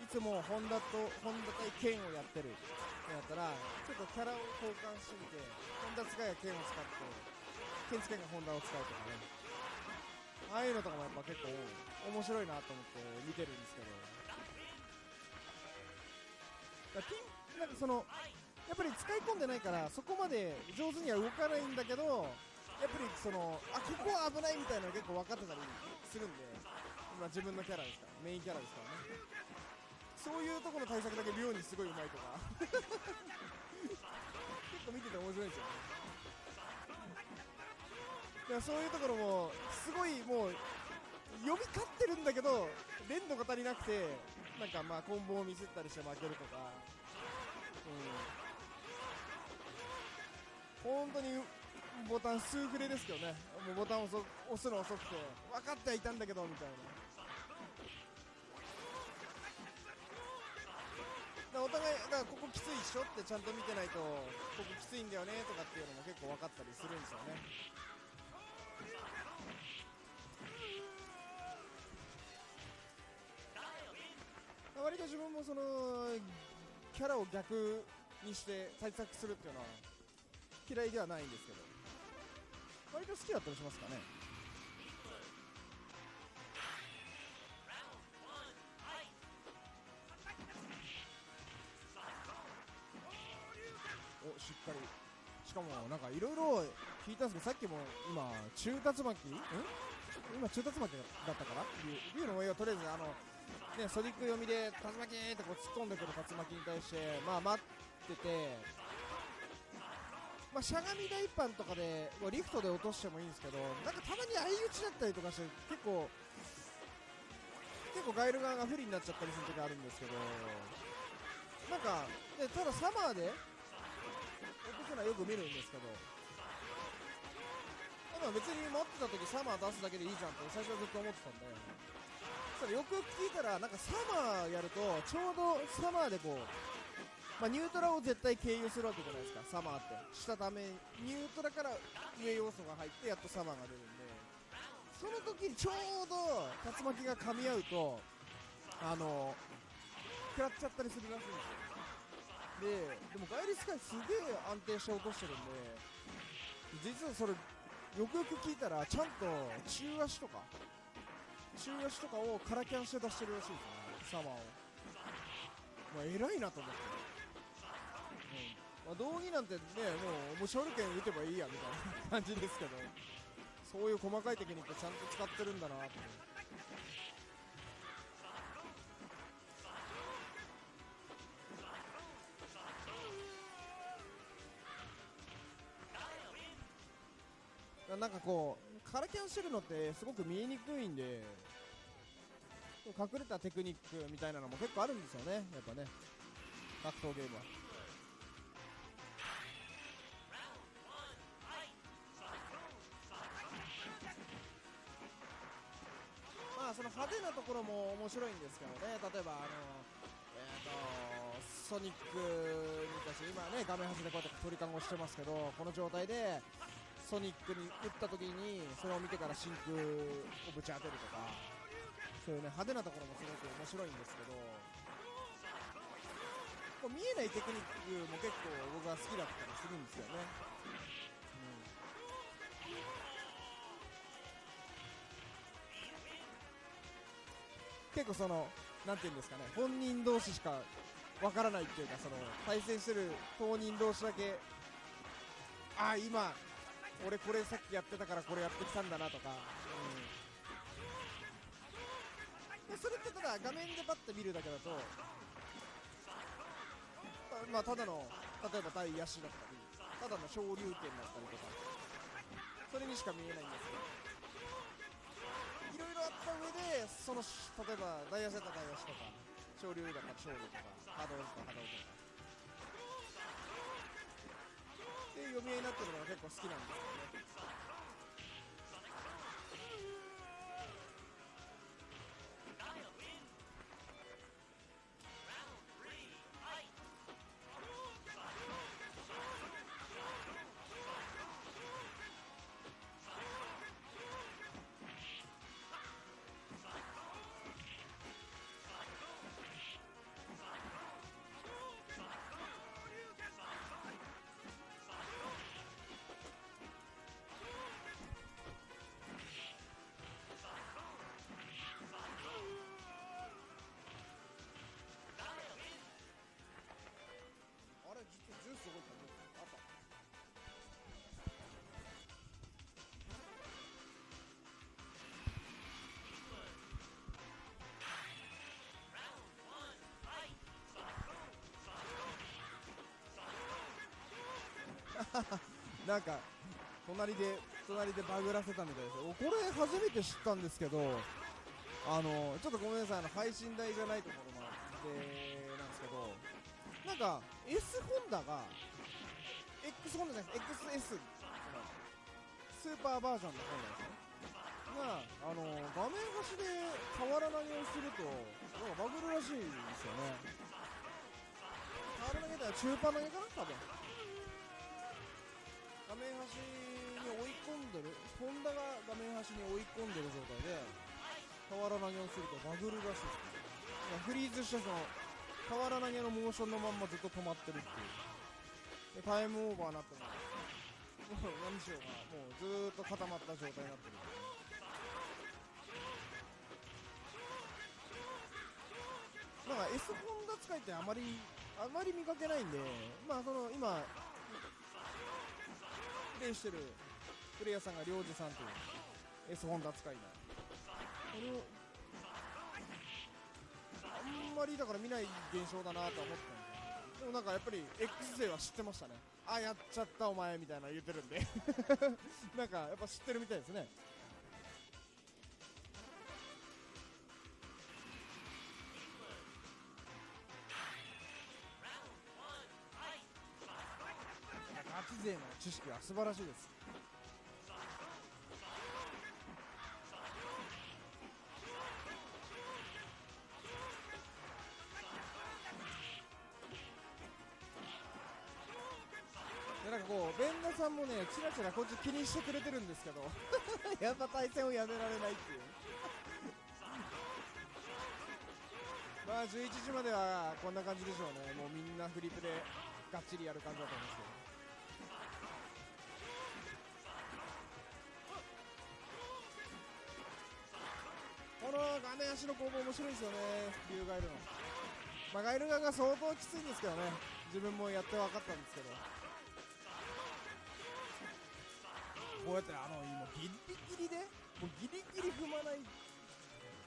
いつもホンダと、ホンダ対剣をやってるってなったら、ちょっとキャラを交換してみて、ホンダ使いが剣を使って、剣使いがホンダを使うとかね。ああいうのとかもやっぱ結構面白いなと思って見てるんですけど。だピン、なんかその、やっぱり使い込んでないからそこまで上手には動かないんだけどやっぱりそのあここは危ないみたいなのが結構分かってたりするんで、まあ、自分のキャラですからメインキャラですからね。そういうところの対策だけ妙にすごいうまいとか。*laughs* 結構見てて面白いんですよね。だからそういうところもすごいもう呼び勝ってるんだけど連度が足りなくてなんかまあコンボをミスったりして負けるとか、うん、本当にボタン数フレですけどね。もうボタンを押すの遅くて分かってはいたんだけどみたいな。お互いだからここきついっしょってちゃんと見てないとここきついんだよねとかっていうのも結構分かったりするんですよね。割と自分もそのキャラを逆にして対策するっていうのは嫌いではないんですけど。割と好きだったりしますかね。おしっかり。しかもなんかいろいろ聞いたんですけどさっきも今中竜巻？ん？今中竜巻だったかな？竜竜の模様とりあえずあのねソニック読みで竜巻ってこう突っ込んでくる竜巻に対してまあ待っててまあしゃがみ大パンとかでこうリフトで落としてもいいんですけどなんかたまに相打ちだったりとかして結構結構ガイル側が不利になっちゃったりする時あるんですけどなんかでただサマーで落とすのはよく見るんですけどまあ別に持ってた時サマー出すだけでいいじゃんって最初はずっと思ってたんでそれよくよく聞いたらなんかサマーやるとちょうどサマーでこうまあ、ニュートラを絶対経由するわけじゃないですか。サマーって。したためニュートラから上要素が入ってやっとサマーが出るんで。その時にちょうど竜巻が噛み合うとあの食らっちゃったりするらしいんですよ。ででもガイリスカイすげえ安定して落としてるんで実はそれよくよく聞いたらちゃんと中足とか中足とかをカラキャンして出してるらしいですね。サマーを。まあ偉いなと思って、まあ、道着なんてねもうもう勝利権打てばいいやみたいな感じですけど。そういう細かいテクニックちゃんと使ってるんだなとなんかこうカラキャンしてるのってすごく見えにくいんで隠れたテクニックみたいなのも結構あるんですよねやっぱね。格闘ゲームは。ころも面白いんですけどね。例えばあのえー、とソニックに対して今ね画面端でこうやって鳥かごしてますけどこの状態でソニックに打った時にそれを見てから真空をぶち当てるとかそういうね派手なところもすごく面白いんですけどこう見えないテクニックも結構僕は好きだったりするんですよね、結構そのなんていうんですかね本人同士しかわからないっていうかその対戦してる当人同士だけああ今俺これさっきやってたからこれやってきたんだなとか、うん、それってただ画面でバッて見るだけだとまあただの例えば対野手だったりただの昇竜拳だったりとかそれにしか見えないんですけど。あった上でその例えば大野手だったら大野手とか昇竜だったら昇竜とか波動だったら波動とか。っていう読み合いになってるのが結構好きなんですよね。*laughs* なんか隣で隣でバグらせたみたいですこれ初めて知ったんですけどあのちょっとごめんなさいあの配信台じゃないところもあってなんですけどなんか S ホンダが X ホンダじゃなくて XS スーパーバージョンのホンダですね。があの画面端で俵投げをするとなんかバグるらしいんですよね。俵投げたら中パ投げかな多分。んでる？ホンダが画面端に追い込んでる状態で俵投げをするとバグるらしい。ですフリーズしてその俵投げのモーションのまんまずっと止まってるっていう。でタイムオーバーになってももう何しようがもうずっと固まった状態になってるなんか S ホンダ使いってあまりあまり見かけないんでまあその今プレイしてるプレイヤーさんが領事さんという S ホンダ使いなこれをあんまりだから見ない現象だなとは思ってたんで。すよでもなんかやっぱり X 勢は知ってましたね。あやっちゃったお前みたいな言ってるんで。*laughs* なんかやっぱ知ってるみたいですね。ガチ勢の知識は素晴らしいです。さんもねチラチラこっち気にしてくれてるんですけど。*laughs* やっぱ対戦をやめられないっていう。*laughs* まあ11時まではこんな感じでしょうね。もうみんなフリップでがっちりやる感じだと思うんですけど。この画面足の攻防面白いですよね。竜ガイルの。まあガイル側が相当きついんですけどね。自分もやって分かったんですけど。こうやってあの今ギリギリでもうギリギリ踏まない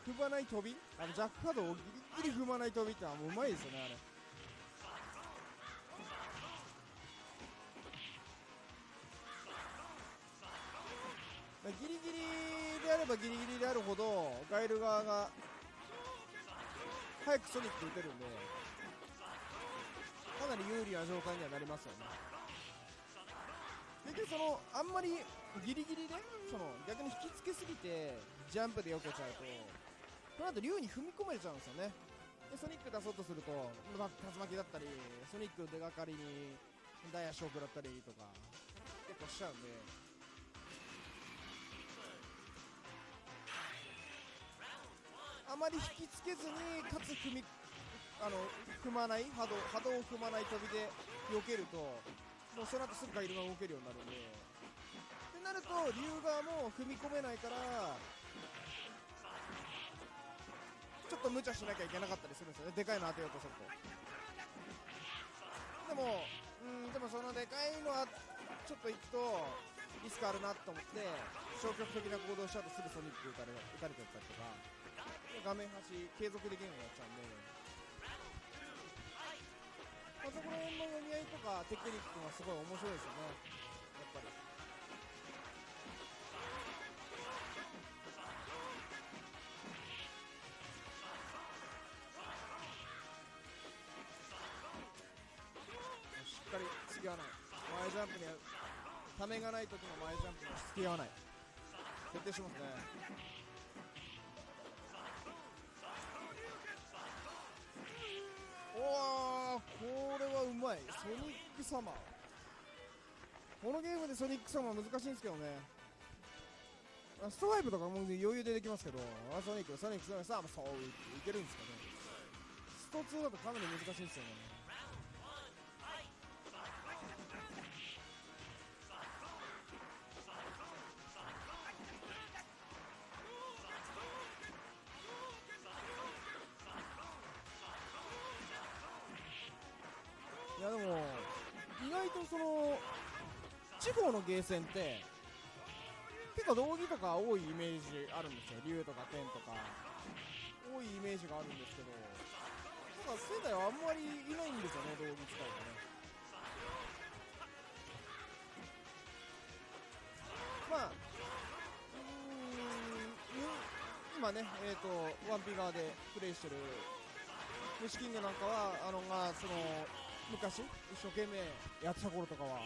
踏まない飛び？あのジャックカードをギリギリ踏まない飛びってのはもううまいですよねあれ。ギリギリであればギリギリであるほどガイル側が早くソニック打てるんでかなり有利な状態にはなりますよね。結局そのあんまりギリギリでその逆に引きつけすぎてジャンプで避けちゃうとその後竜に踏み込めちゃうんですよね。でソニック出そうとすると、まあ、竜巻だったりソニック出がかりにダイヤショークだったりとか結構しちゃうんで。あまり引きつけずにかつ踏みあの踏まない波動波動を踏まない飛びで避けるともうその後すぐガイルが動けるようになるんで。ってなると竜側も踏み込めないからちょっと無茶しなきゃいけなかったりするんですよね。でかいの当てようとすると。でもうんでもそのでかいのはちょっと行くとリスクあるなと思って消極的な行動しちゃうとすぐソニック打たれ打たれてったりとか。画面端継続できるようになっちゃうんで。まあ、そこら辺の読み合いとかテクニックがすごい面白いですよね、やっぱり。しっかり付き合わない。前ジャンプにためがない時の前ジャンプに付き合わない。徹底しますね。まいソニックサマーこのゲームでソニック様は難しいんですけどね。ストライプとかも余裕でできますけど。あソニックソニックソニックサマーそういけるんですかね。スト2だとかなり難しいんですよね。方のゲーセンって結構道着とか多いイメージあるんですよ。竜とか天とか。多いイメージがあるんですけどなんか仙台はあんまりいないんですよね道着使いがね。まあ、うーん今ね、えー、とワンピー側でプレイしてる虫キングなんかは、あのまあ、その昔、一生懸命やってた頃とかは、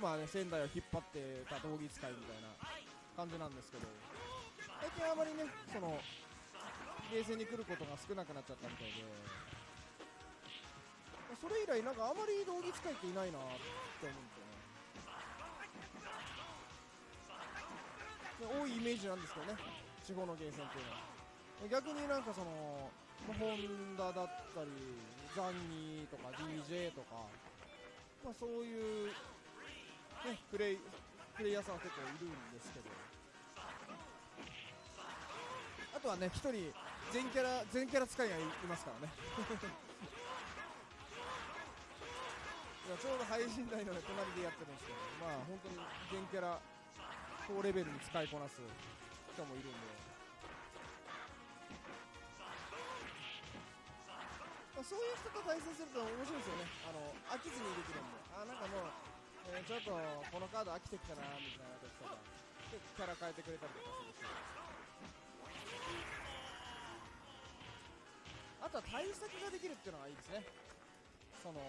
まあね、仙台を引っ張ってた道着使いみたいな感じなんですけど、最近あまりね、そのゲーセンに来ることが少なくなっちゃったみたいで、それ以来、なんかあまり道着使いっていないなって思うんですよね。多いイメージなんですけどね、地方のゲーセンっていうのは。逆になんかその、まあホンダだったり、ザンニーとか DJ とか、まあ、そういう、ね、プレイ、プレイヤーさんは結構いるんですけど、あとはね、一人、全キャラ、全キャラ使いがいますからね。*laughs* いやちょうど配信台の、隣でやってるんですけど、まあ本当に全キャラ、高レベルに使いこなす人もいるんで、そういう人と対戦すると面白いですよね、あの飽きずにできるんで、あなんかもう、えーちょっとこのカード飽きてきたなみたいな時とか、でキャラ変えてくれたりとかするし。あとは対策ができるっていうのがいいですね。その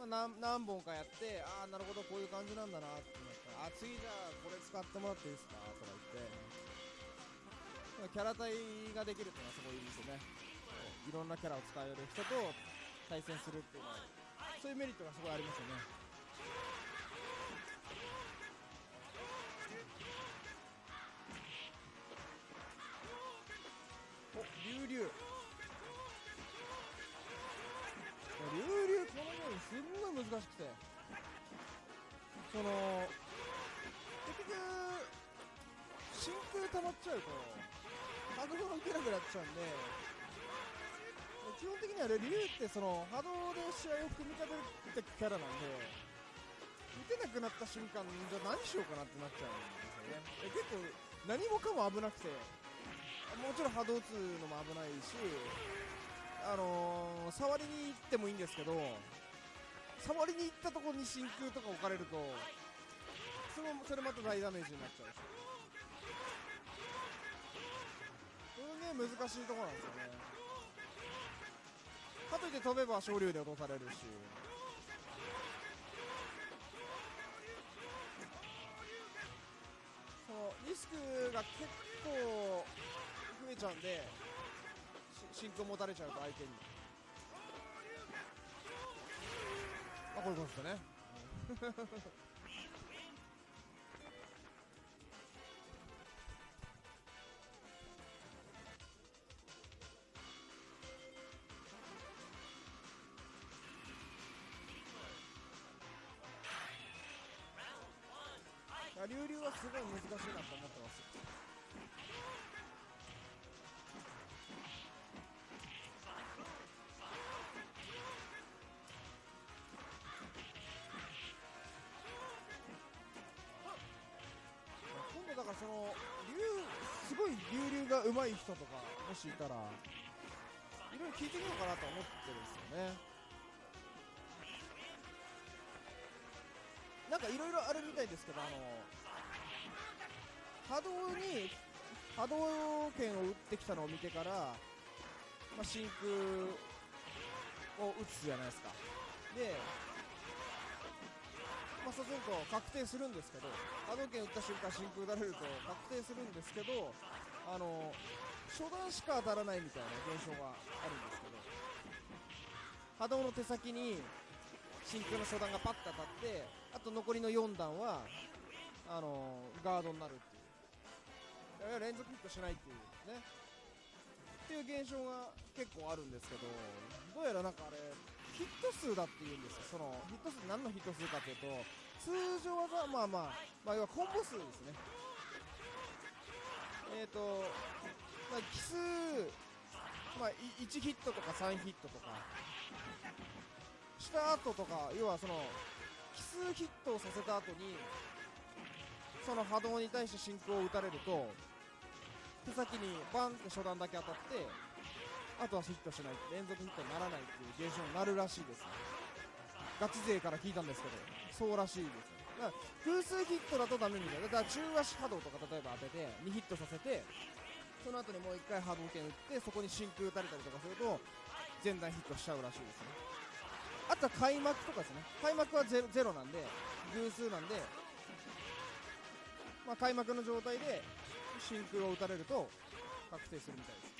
まあ、何何本かやって、ああ、なるほど、こういう感じなんだなってなったら、あ次じゃあ、これ使ってもらっていいですかとか言って、キャラ対ができるっていうのはすごいいいですよね。いろんなキャラを使える人と対戦するっていうのは、そういうメリットがすごいありますよね。お、竜竜。竜竜このゲームすんごい難しくてその結局真空溜まっちゃうと波動が受けなくなっちゃうんで基本的にはね竜ってその波動で試合を組み立てていくキャラなんで打てなくなった瞬間じゃあ何しようかなってなっちゃうんですよね。で結構何もかも危なくてもちろん波動打つのも危ないしあのー、触りに行ってもいいんですけど触りに行ったところに真空とか置かれるとそれもそれまた大ダメージになっちゃうし。このゲーム難しいところなんですよね。かといって飛べば昇竜で落とされるし。そのリスクが結構増えちゃうんでし真空持たれちゃうと相手に。あこういうことですかね。はすごい難しいなと思ってます。今度だからその竜すごい竜竜が上手い人とかもしいたらいろいろ聞いてみようかなと思ってるんですよね。なんかいろいろあるみたいですけどあの波動に波動拳を打ってきたのを見てから、まあ、真空を打つじゃないですか。でまあ、そうすると確定するんですけど波動拳打った瞬間真空打たれると確定するんですけどあの初段しか当たらないみたいな現象があるんですけど波動の手先に真空の初段がパッと当たってあと残りの4段はあのガードになるっていう。連続ヒットしないっていうね。っていう現象が結構あるんですけどどうやらなんかあれヒット数だっていうんですよ。そのヒット数何のヒット数かというと通常技まあまあまあ要はコンボ数ですね。えっ、ー、とまあ奇数まあ1ヒットとか3ヒットとかした後とか要はその奇数ヒットをさせた後にその波動に対して真空を打たれると手先にバンって初段だけ当たってあとはヒットしない連続ヒットにならないっていう現象になるらしいです、ね、ガチ勢から聞いたんですけどそうらしいですだから偶数ヒットだとダメみたいな。だから中足波動とか例えば当てて2ヒットさせてその後にもう1回波動拳打ってそこに真空打たれたりとかすると全弾ヒットしちゃうらしいですね。あとは開幕とかですね。開幕はゼロゼロなんで偶数なんで、まあ、開幕の状態で真空を打たれると確定するみたいです。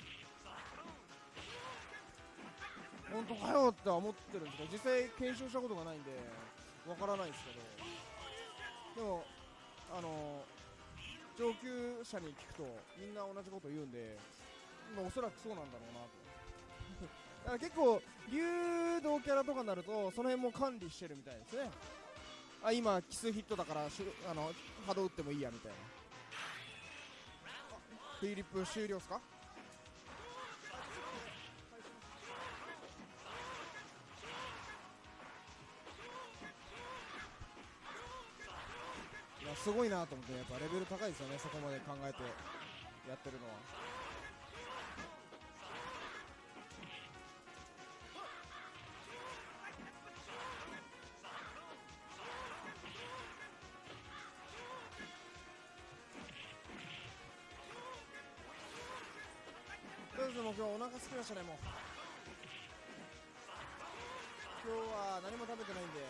本当かよって思ってるんですけど実際検証したことがないんでわからないですけど。でもあの上級者に聞くとみんな同じこと言うんで、おそらくそうなんだろうなと。だから結構流動キャラとかになるとその辺も管理してるみたいですね。あ今奇数ヒットだからあの波動打ってもいいやみたいな。フィリップ終了ですか？いやすごいなと思ってやっぱレベル高いですよねそこまで考えてやってるのは。も今日お腹すきましたねもう。今日は何も食べてないんで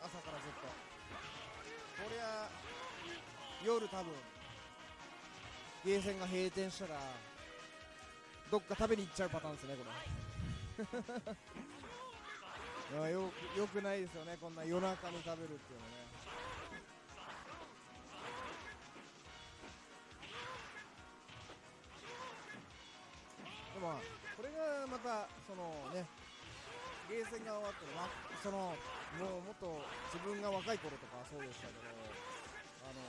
朝からずっと。こりゃ夜多分ゲーセンが閉店したらどっか食べに行っちゃうパターンですねこれ。*laughs* よくよくないですよねこんな夜中に食べるっていうのね。これがまたそのねゲーセンが終わってまそのもうもっと自分が若い頃とかそうでしたけどあの、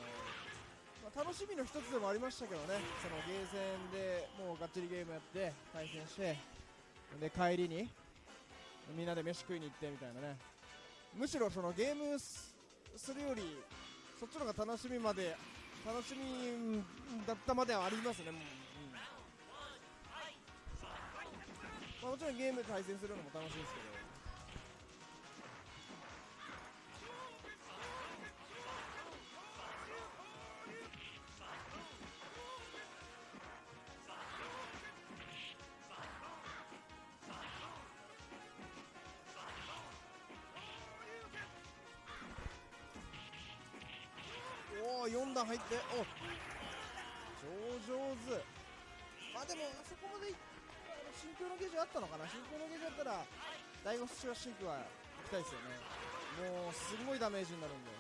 まあ、楽しみの一つでもありましたけどねそのゲーセンでもうがっちりゲームやって対戦してで帰りにみんなで飯食いに行ってみたいなね。むしろそのゲームすするよりそっちの方が楽しみまで楽しみだったまではありますね、もうまあ、もちろんゲームで対戦するのも楽しいですけど。おお4段入って。お超上手。まあでもあそこまでいあの真空のゲージあったのかな？真空のゲージだったら第5スチュラシンクは行きたいですよね。もうすごいダメージになるんで。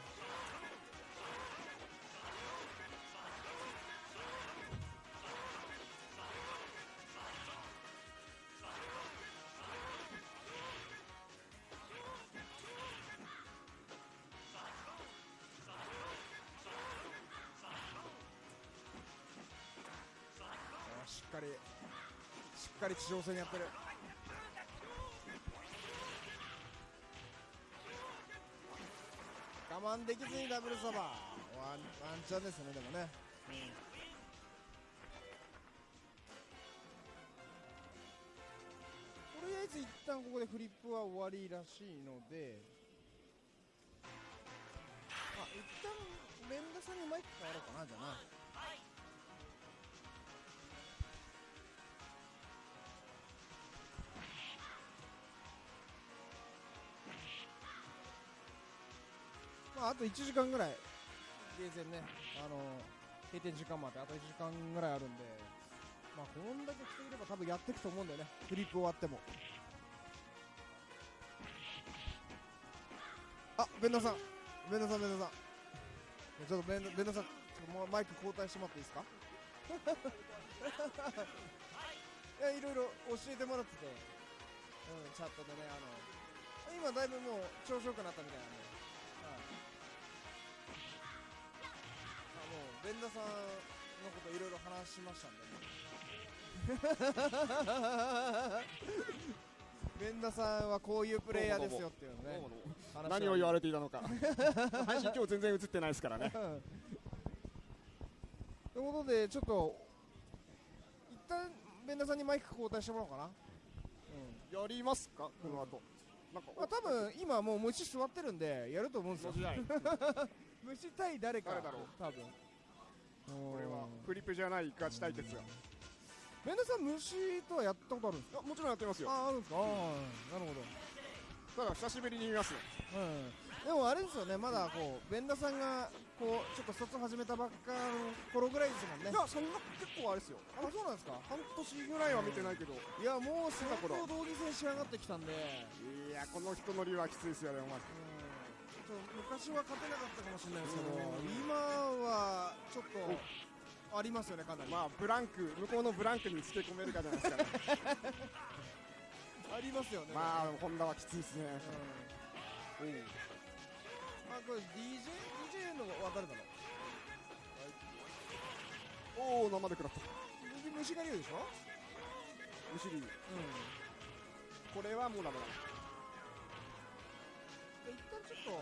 かり地上戦やってる。我慢できずにダブルサバ。ーワンワンチャンですねでもね、とりあえず一旦ここでフリップは終わりらしいので。あ一旦連打さんにマイク変わろうかなじゃあな。まあ、あと1時間ぐらい、ゲーセンね、あの閉店時間まであと1時間ぐらいあるんで、まあ、こんだけ来ていれば多分やっていくと思うんだよね、フリップ終わっても。あ、ベンダさん、ベンダさん、ベンダさん。ちょっとベンダベンダさん、ちょっとマイク交代してもらっていいですか？*laughs* いや、いろいろ教えてもらってて、うん、チャットでね、あの、今だいぶもう調子よくなったみたいなんで、ベンダさんのこといろいろ話しましたんで、ね、*laughs* ベンダさんはこういうプレイヤーですよっていうのね。話何を言われていたのか。配信今日全然映ってないですからね。*laughs* ということでちょっと一旦ベンダさんにマイク交代してもらおうかな。やりますか？この後。なんかまあ、多分今もう虫座ってるんでやると思うんですよ。*laughs* 虫対誰か。誰だろう。多分これはフリップじゃないガチ対決がメンダさん虫とはやったことあるんですか？あもちろんやってますよ。ああるんですか？ああなるほど。ただ久しぶりに見ますねうん。でもあれですよねまだこうベンダさんがこうちょっと卒始めたばっかの頃ぐらいですもんね。いやそんな結構あれですよ。あそうなんですか？半年ぐらいは見てないけどいやもう相頃。当同義戦仕上がってきたんで。いやこの人の竜はきついですよねお前。うんと昔は勝てなかったかもしれないですけど今はちょっとありますよねかなり、まあブランク向こうのブランクにつけ込めるかじゃないですかね。*laughs* ありますよね。まあホンダはきついですね。うん。あこれ DJ, DJ の分かるだろおお生で食らった。虫が竜でしょ？むしりうん。これはもうダメだで一旦ちょっと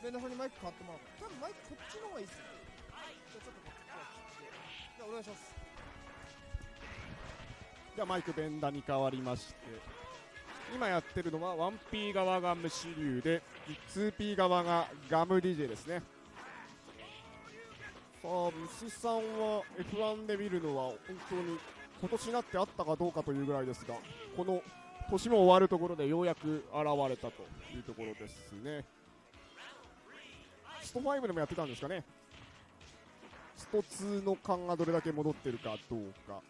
ベンダさんにマイク変わってもらおう多分マイクこっちの方がいいっすよ。じゃあちょっとこっちから切って。じゃあお願いします。じゃあマイクベンダに変わりまして今やってるのは 1P 側が虫竜で 2P 側がガム DJ ですね。さあ虫さんは F1 で見るのは本当に今年になってあったかどうかというぐらいですがこの年も終わるところでようやく現れたというところですね。スト5でもやってたんですかね。スト2の勘がどれだけ戻ってるかどうか。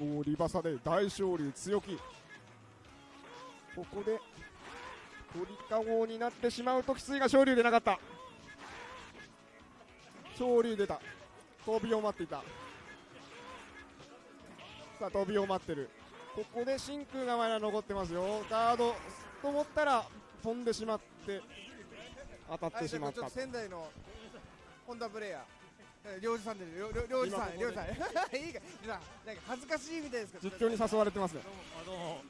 おリバサで大勝利強気。ここで鳥かごになってしまうときついが勝利出なかった。勝利出た。飛びを待っていた。さあ飛びを待ってる。ここで真空がまだ残ってますよ。ガードと思ったら飛んでしまって当たっはい、てしまった仙台のホンダプレイヤー。えー。領事さんで、領事さん、領事さん。いいか、なんかなんか恥ずかしいみたいですけど。実況に誘われてますね。あどうも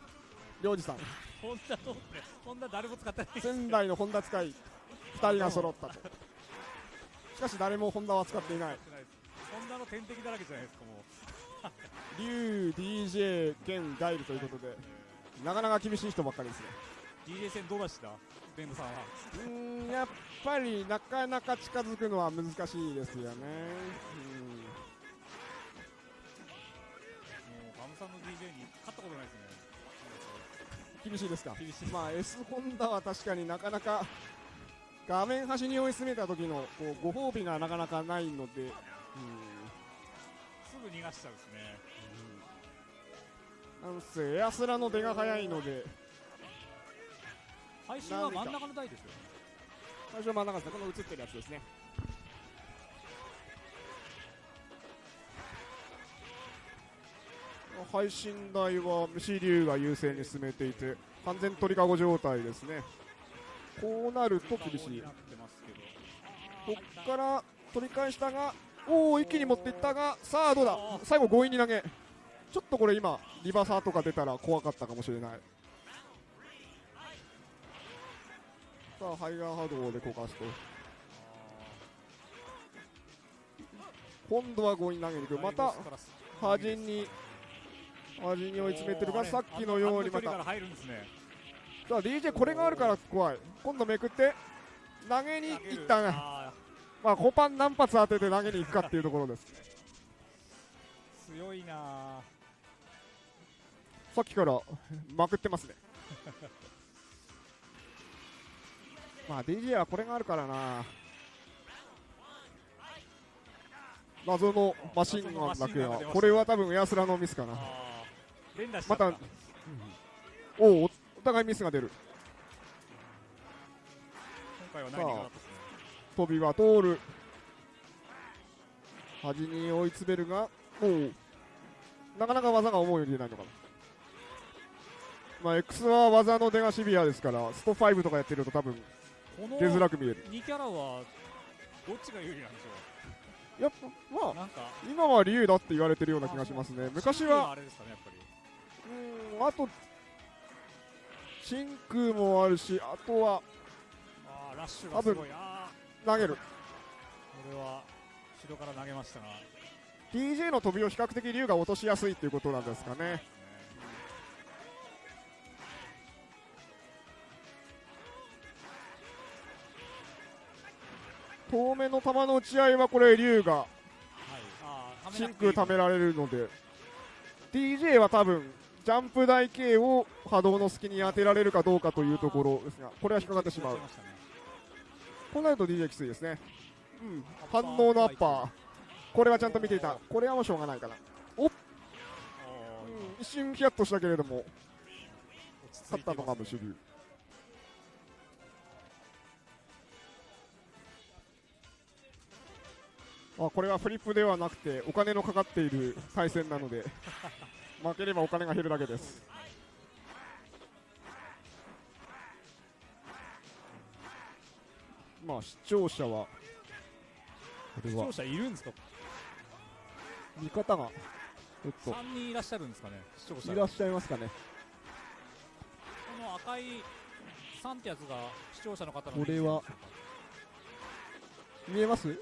領事さん。ホンダとホンダ誰も使ってない。仙台のホンダ使い2人が揃ったと。しかし誰もホンダは使っていない。ホンダの天敵だらけじゃないですかもう竜 DJ 兼ガイルということでなかなか厳しい人ばっかりですね。DJ 戦どうでした？ベンドさんは。うーんやっぱりなかなか近づくのは難しいですよね。もうガムさんの DJ に勝ったことないですね。うん厳しいですか？厳しいまあ S ホンダは確かになかなか画面端に追い詰めた時のこうご褒美がなかなかないので、うん。すぐ逃がしちゃうんですねなんせエアスラの出が早いので。配信は真ん中の台ですよ。ね最初真ん中ですね。この映ってるやつですね。配信台は虫竜が優勢に進めていて完全鳥かご状態ですね。こうなると厳しい。こっから取り返したがおお一気に持っていったがさあどうだ？最後強引に投げちょっとこれ今リバーサーとか出たら怖かったかもしれない。さあハイガー波動でこかすと。今度は強引に投げに行く。また端に端に追い詰めてるがさっきのようにまた。さあ DJ これがあるから怖い。今度めくって投げに行ったがあまあコパン何発当てて投げに行くかっていうところです。ー強いなあさっきからまくってますね。*laughs* まあ DJ はこれがあるからな。謎のマシンガンだけはこれは多分エアスラのミスかな。あー連打しちゃった。またおおお互いミスが出る。今回はね飛びは通る。端に追い詰めるがおおなかなか技が思うように出ないのかなまあ X は技の出がシビアですからスト5とかやってると多分この出づらく見える。2キャラはどっちが有利なんでしょやっぱまあ今は竜だって言われてるような気がしますね。昔はあれですかねやっぱり。うーんあと真空もあるしあとはあーラッシュがすごい。あ投げる。ーこれは後ろから投げましたが DJ の飛びを比較的竜が落としやすいっていうことなんですかね遠めの球の打ち合いはこれ龍が真空貯められるので。DJ は多分ジャンプ台形を波動の隙に当てられるかどうかというところですがこれは引っかかってしまう。こうなると DJ きついですね。うん。反応のアッパー。これはちゃんと見ていた。これはもうしょうがないかな、おーうん、一瞬ヒヤッとしたけれども。勝ったのがムシリュウあこれはフリップではなくてお金のかかっている対戦なので *laughs* 負ければお金が減るだけです。まあ視聴者は視聴者いるんですか？見方がちょっと。3人いらっしゃるんですかね視聴者いらっしゃいますかね。この赤い3ってやつが視聴者の方のこれは。見えます？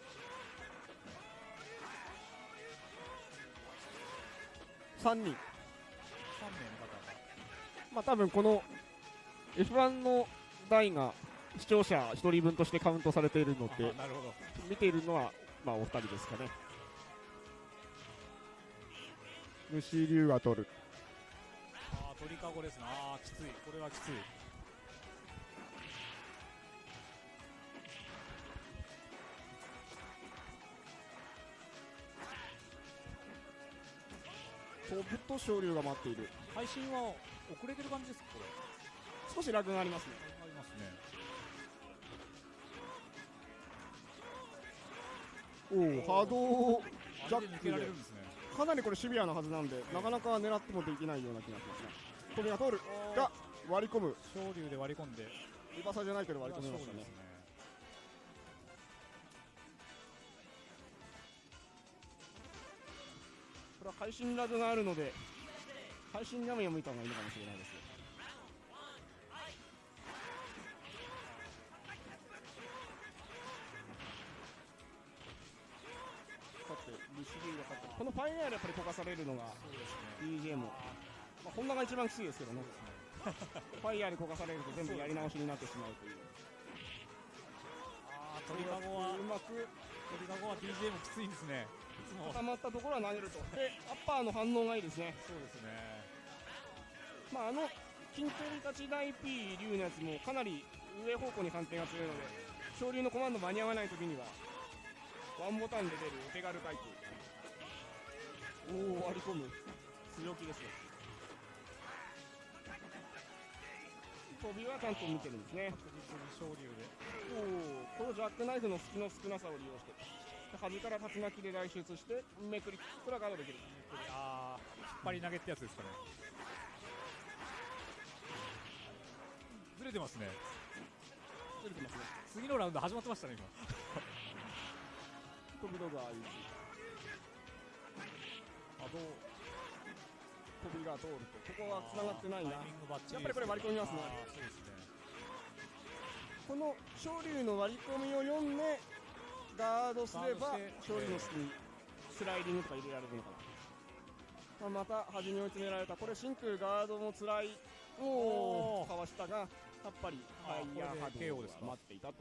3人。3名の方。まあ多分この F1 の台が視聴者1人分としてカウントされているのであなるほど。見ているのはまあお二人ですかね。虫竜が取る。あー鳥かごですね。あーきつい。これはきつい飛ぶと昇竜が待っている配信は遅れてる感じですかこれ少しラグがありますねありますねおお波動ジャックでででねかなりこれシビアなはずなんでなかなか狙ってもできないような気がしますね飛びが通るが割り込む昇竜で割り込んでリバサじゃないけど割り込みましたねこれは配信ラグがあるので配信画面を見た方がいいのかもしれないです。さてルシリーが勝ってこのファイナルやっぱり溶かされるのがそうですね DJ も、まあ、ホンダが一番きついですけどね。ファイヤーで焦がされると全部やり直しになってしまうという。ああ鳥かごはうまく鳥かごはもきついんですね固まったところは投げると。でアッパーの反応がいいですね。そうですね。まあ、あの金取り立ち大 P 竜のやつもかなり上方向に反転が強いので昇竜のコマンド間に合わないときにはワンボタンで出るお手軽タイプおお割り込む。強気ですね。飛びはちゃんと見てるんですね。確実に昇竜で。おおこのジャックナイフの隙の少なさを利用して。で端から竜巻で脱出してめくりこれはガードできる。ああ引っ張り投げってやつですかね。ずれてますね。ずれてますね。次のラウンド始まってましたね今。飛び道具はああいうあどう？飛びが通るとここは繋がってないな。やっぱりこれ割り込みますね。そうですね。この昇竜の割り込みを読んでガードすればガードして昇竜の隙にスライディングとか入れられるのかな、まあ、また端に追い詰められた。これ真空ガードも辛いおおおー。かわしたがやっぱりファイヤー波これで KO 動ですか？が待っていたと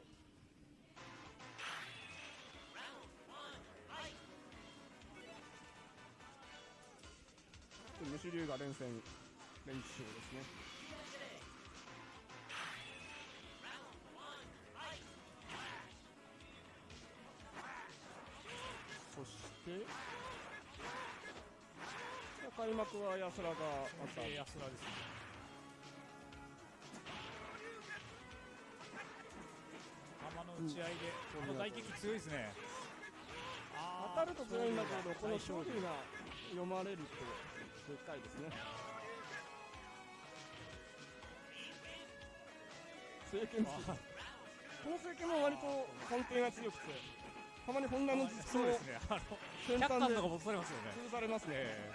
虫竜が連戦連勝ですねして開幕は安らがあった。えー安田です。ね球の打ち合いで、この大撃強いですね。当たると強いんだけどこの勝利利が読まれるとでかいですね。政権 *laughs* この政権も割と根底が強くてたまにホンダの実そうもですね。あの先100端で巻とか戻されますよね。潰されますね。え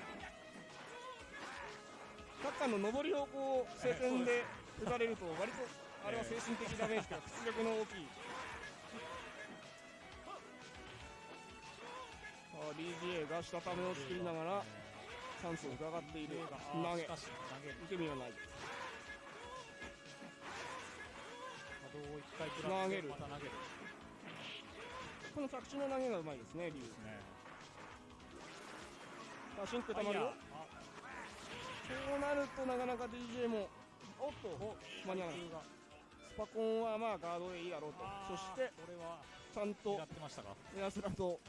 サッカーの上りをこう晴天で打たれると割とあれは精神的ダメージというか *laughs* 出力の大きい。DGA が下ためを作りながらチャンスを伺っている。投げ。受け身がない投げ。る。投げるこの着地の投げがうまいですね、竜。ですねさあ、真空ファイヤーたまるよ。こうなるとなかなか DJ も、おっと、間に合わない。スパコンはまあガードでいいだろうと。そして、ちゃんと狙ってましたか？エアスラと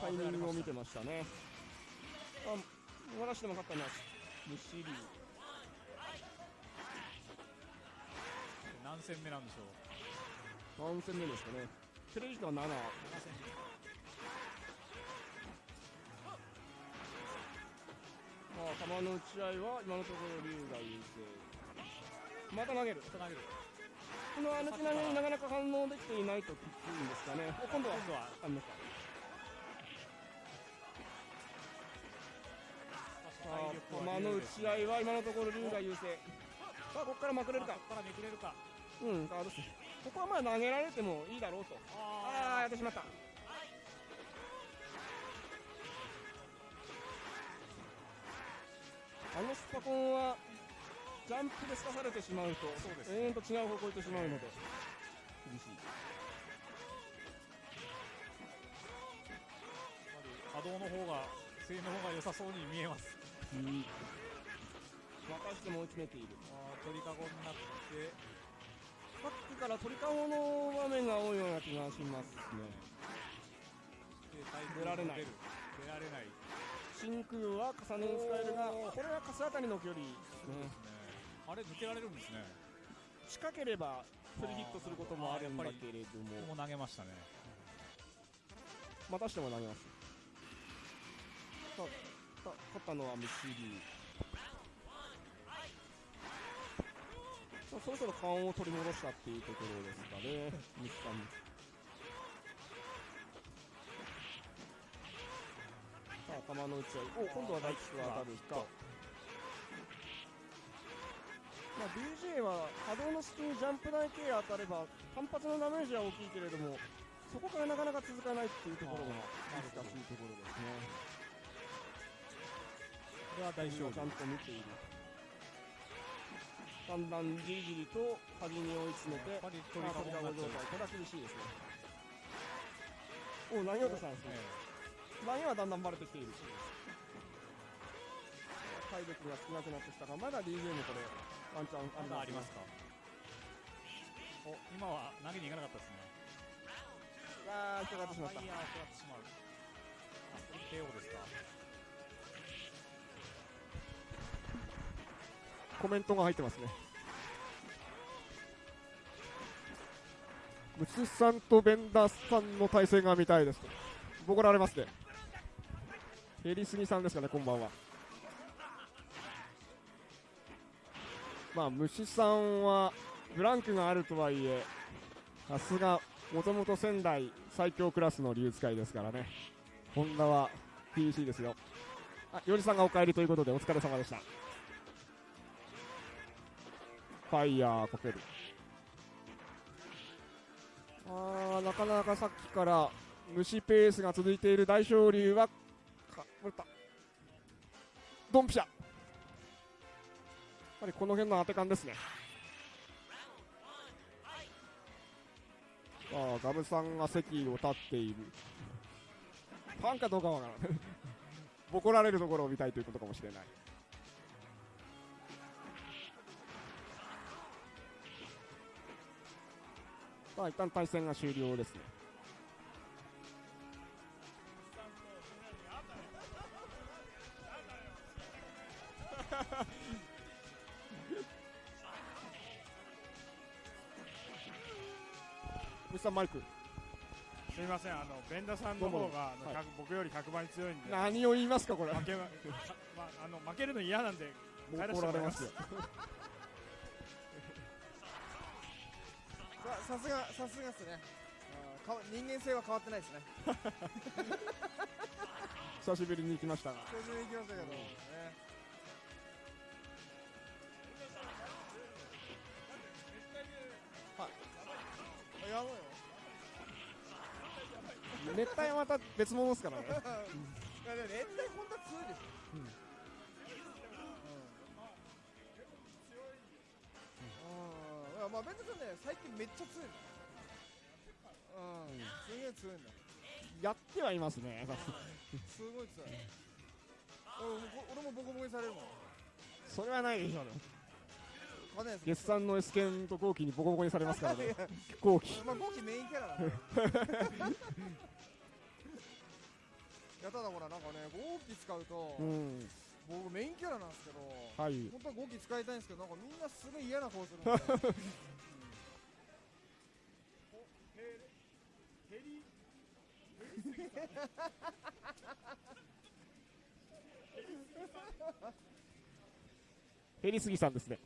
タイミングを見てましたね。あ、終わらしても勝ったのは、西竜。何戦目なんでしょう？何戦目ですかね。テレビ時間7。7戦まあ、球の打ち合いは今のところ竜が優勢。また投げる。投げるこの歩き投げになかなか反応できていないときついんですかね。お今度は今度はありました。さあ、球の打ち合いは今のところ竜が優勢。さあ、ここからまくれるかこ。こからめくれるかうん、ガードして。ここはまあ投げられてもいいだろうと。ああ、やってしまった。あのスパコンはジャンプで透かされてしまうと、そうです永遠と違う方向に行ってしまうので、厳しい。波動の方が声の方が良さそうに見えますまたしても追い詰めている。あー鳥かごになってさっきから鳥かごの場面が多いような気がしますね。出られない。出られない真空は重ねに使えるが、これはカスあたりの距離ですね。あれ抜けられるんですね。近ければフルヒットすることもあるんだけれども、も投げましたね。またしても投げます。さあ、さ勝ったのはムシリそろそろ勘を取り戻したっていうところですかね、ミスさん。さあ、球の打ち合い。お、今度は大吉が当たるか。まあ、DJ は波動の隙にジャンプ台系当たれば単発のダメージは大きいけれどもそこからなかなか続かないっていうところが難しいところですね。これは大丈夫ちゃんと見ている。だんだんじりじりと端に追い詰めて、やっぱり状態、これは厳しいですね。お、投げようとしたんですね。投げはだんだんバレてきている。体力が少なくなってきたが、まだ DJ もこれ、ワンチャンあります、まだありますか？お今は投げに行かなかったですねあー、引っかかってしまったファイ。ヤーを食らってしまうあこれ KO ですか？コメントが入ってますね。ムツさんとベンダースさんの対戦が見たいですと。ボコられますね。ヘリスギさんですかね、こんばんは。まあ、虫さんはブランクがあるとはいえ、さすが、もともと仙台最強クラスの竜使いですからね。ホンダは PC ですよ。あ、よりさんがお帰りということでお疲れ様でした。ファイヤーかける。あー、なかなかさっきから虫ペースが続いている大昇龍は、か、打った。ドンピシャ。やっぱりこの辺の当て感ですね。あー、ガムさんが席を立っている。ファンかどうかわからない。ボコられるところを見たいということかもしれない。まあ一旦対戦が終了ですね。虫さんマイク。すみません、あのベンダさんの方があのはい100僕より100倍強いんで、何を言いますかこれ。負けままあ、あの負けるの嫌なんで、帰らせて怒らもらいます。れますよささすがさすがっすね。かわ人間性は変わってないですね。*laughs* 久しぶりに行きましたが。久しぶりに行きましたけど、ねはい。あやばいよ。熱帯はまた別物ですからね。*laughs* いやでも熱帯本当は強いでしょうんまあベントさんね。最近めっちゃ強いのうん。すげえ強いんだやってはいますね。すごい強い。俺も俺もボコボコにされるもん。それはないでしょうね。月産の S 剣と後期にボコボコにされますからね。*laughs* 後期まあゴキメインキャラなんでいやただほらなんかねゴキ使うと、うん僕メインキャラなんですけどはい。本当はゴキ使いたいんですけどなんかみんなすごい嫌な顔するんで、*laughs* うん。ヘリスギさんですね。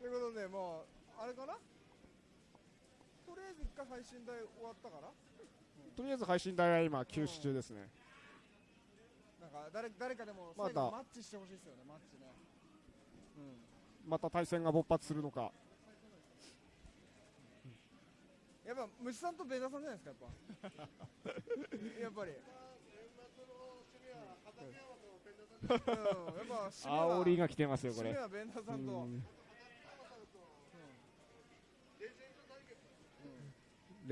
ということでもうあれかな？とりあえず一回配信台終わったかなとりあえず配信台は今休止中ですね。なんか誰誰かでも最後マッチしてほしいですよねマッチね。うん。また対戦が勃発するのか。やっぱ虫さんとベダさんじゃないですかやっぱ。*laughs* やっぱり。うん、やっぱ煽りが来てますよこれ。はベンダさんと、うん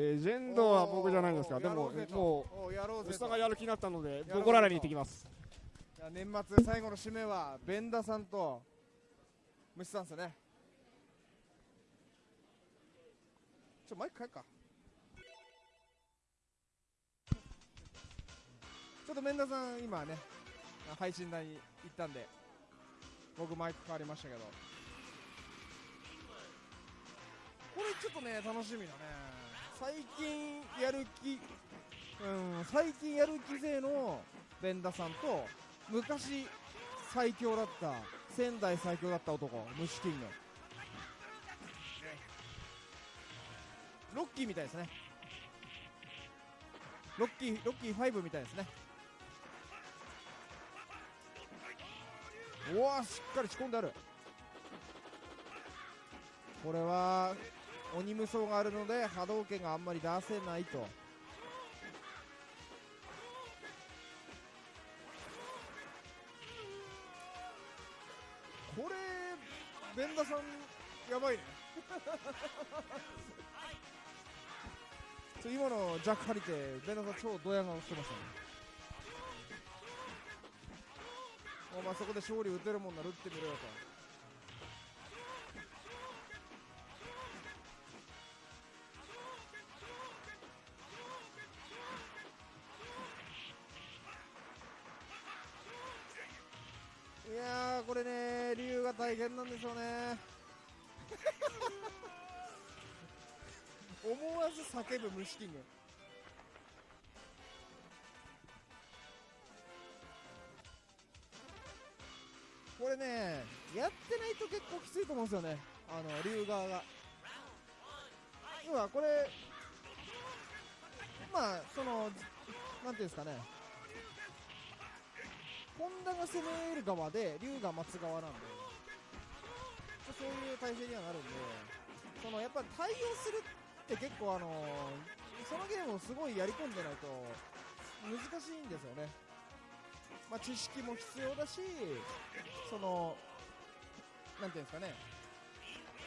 レジェンドは僕じゃないですか。でももうおやろううぜと。吉田がやる気になったのでろうぜと。ボコララに行ってきます。年末最後の締めはベンダさんと虫さんですよね。ちょマイク変えっか。ちょっとベンダさん今ねあ配信台に行ったんで僕マイク変わりましたけど。これちょっとね楽しみだね最近やる気うん最近やる気勢のベンダさんと昔最強だった仙台最強だった男虫キング。ロッキーみたいですね。ロッキーロッキー5みたいですね。おおしっかり仕込んである。これは鬼無双があるので波動拳があんまり出せないと。これベンダさんやばいね。今のジャック借りてベンダさん超ドヤ顔してましたね。お前そこで勝利打てるもんなら打ってみろよと。変なんでしょうね。*laughs* 思わず叫ぶ虫キング。これねやってないと結構きついと思うんですよね。あの竜側が。要はこれまあそのなんていうんですかね。本田が攻める側で龍が待つ側なんで。そういう体勢にはなるんでそのやっぱ対応するって結構あのそのゲームをすごいやり込んでないと難しいんですよね、まあ、知識も必要だしそのなんていうんですかね。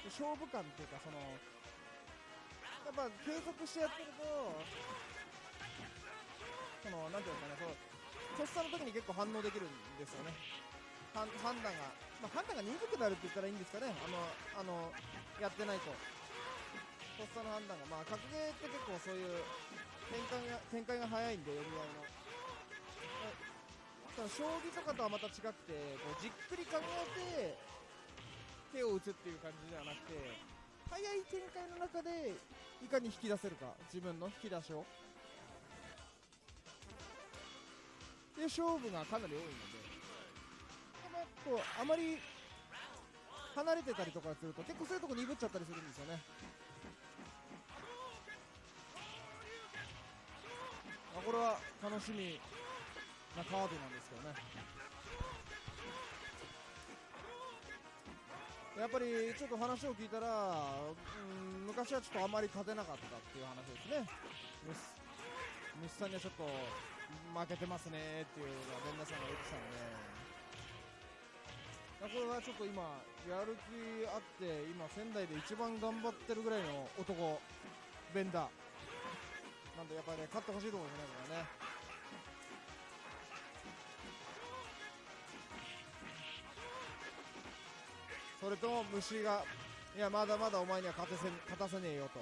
勝負感っていうかそのやっぱ継続してやってるとそのなんていうんですかねそうとっさの時に結構反応できるんですよね。判断が、まあ、判断が鈍くなるって言ったらいいんですかね。あのあのやってないと。とっさの判断が。まあ格ゲーって結構そういう展開が展開が早いんで読み合いの。ただ将棋とかとはまた違くてこうじっくり考えて手を打つっていう感じではなくて早い展開の中でいかに引き出せるか。自分の引き出しを。で勝負がかなり多いので。もこうあまり離れてたりとかすると結構そういうとこ鈍っちゃったりするんですよね。あこれは楽しみなカードなんですけどね。やっぱりちょっと話を聞いたら、うん、昔はちょっとあまり勝てなかったっていう話ですね。虫さんにはちょっと負けてますねっていうのがベンダさんが言ってたので。これはちょっと今やる気あって今仙台で一番頑張ってるぐらいの男ベンダー。なんでやっぱりね勝ってほしいところですねこれね。それとも虫がいやまだまだお前には勝てせ勝たせねえよと。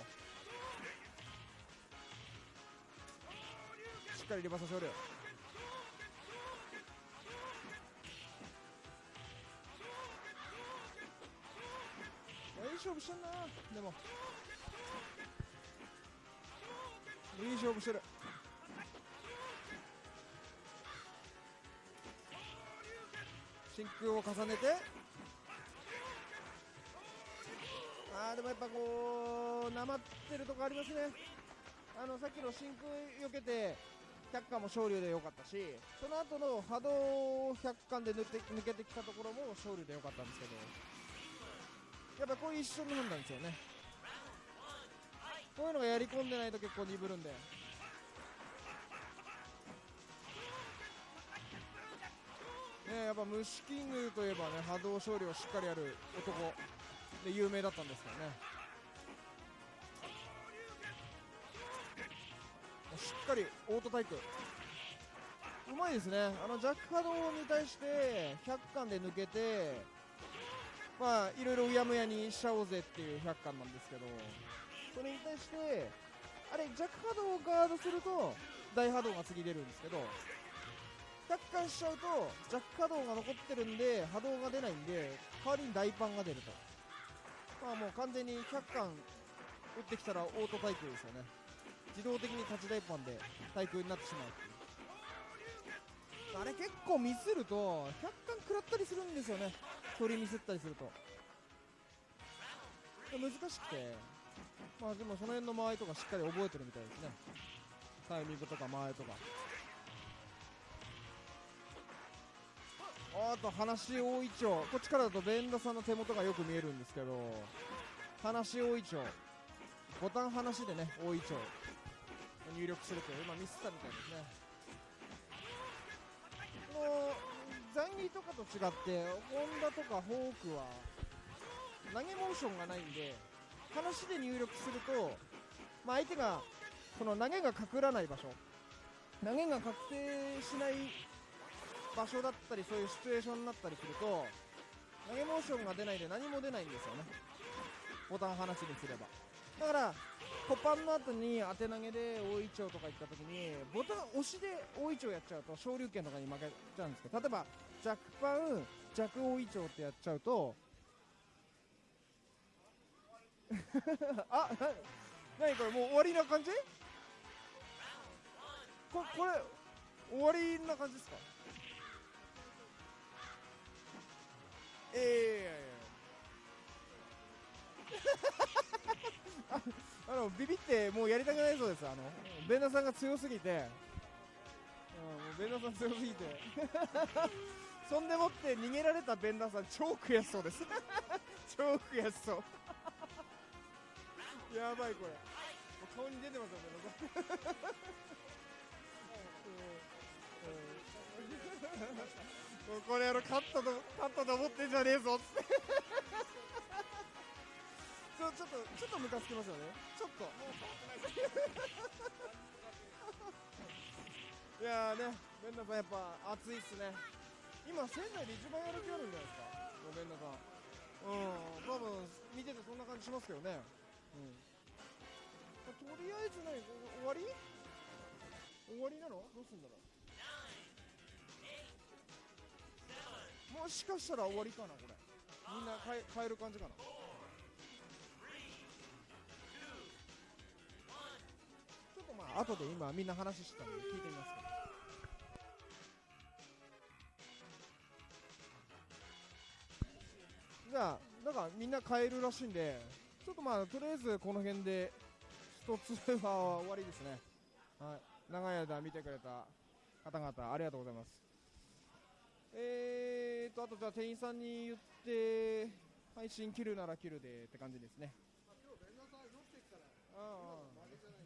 しっかりリバーサ勝利いい勝負してんな。でも。いい勝負してる。真空を重ねて。あーでもやっぱこうなまってるとこありますね。あのさっきの真空避けて100巻も昇竜で良かったしその後の波動100巻で抜け抜けてきたところも昇竜で良かったんですけど。やっぱこういう一瞬の判断ですよね。こういうのがやり込んでないと結構鈍るんで。ねやっぱ虫キングといえばね波動勝利をしっかりやる男。で有名だったんですからね。しっかりオートタイプ。うまいですね。あのジャック波動に対して100巻で抜けてまあいろいろうやむやにしちゃおうぜっていう100巻なんですけどそれに対してあれジャック波動をガードすると大波動が次出るんですけど100巻しちゃうとジャック波動が残ってるんで波動が出ないんで代わりに大パンが出ると。まあもう完全に100巻打ってきたらオート対空ですよね。自動的に立ち大パンで対空になってしまう。あれ結構ミスると100巻食らったりするんですよね。距離ミスったりすると。難しくて。まあでもその辺の間合いとかしっかり覚えてるみたいですね。タイミングとか間合いとか。あと話大いちょうこっちからだとベンダさんの手元がよく見えるんですけど。話大いちょうボタン話でね大いちょう入力すると今ミスったみたいですね。ザンギとかと違ってホンダとかフォークは投げモーションがないんで話で入力すると、まあ、相手がその投げが隠らない場所。投げが確定しない場所だったりそういうシチュエーションになったりすると投げモーションが出ないで何も出ないんですよね。ボタン話にすれば。だからコパンの後に当て投げで大いちょうとか行った時にボタン押しで大いちょうやっちゃうと昇竜拳とかに負けちゃうんですけど例えば弱パン弱大いちょうってやっちゃうとあな何これもう終わりな感じ？ここれ終わりな感じですか？ええあ *laughs* あのビビってもうやりたくないそうです。あのベンダさんが強すぎて、うん、もうベンダさん強すぎて。*laughs* そんでもって逃げられたベンダさん超悔しそうです。*laughs* 超悔しそう。*laughs* やばいこれ。もう顔に出てますよベンダさん。もうこれやろ勝ったと勝ったと思ってんじゃねえぞ。ってちょっとムカつきますよね。ちょっと。いやーねベンダさんやっぱ熱いっすね。今仙台で一番やる気あるんじゃないですか？ベンダさんうん。多分見ててそんな感じしますけどね。うん。とりあえずね終わり？終わりなの？どうすんだろう？もしかしたら終わりかなこれ。みんな変える感じかな後で今みんな話してたんで聞いてみますけど。じゃあなんかみんな変えるらしいんでちょっとまあとりあえずこの辺で一つは終わりですね。*laughs* はい。長い間見てくれた方々ありがとうございます。えーとあとじゃあ店員さんに言って配信切るなら切るでって感じですね。ああ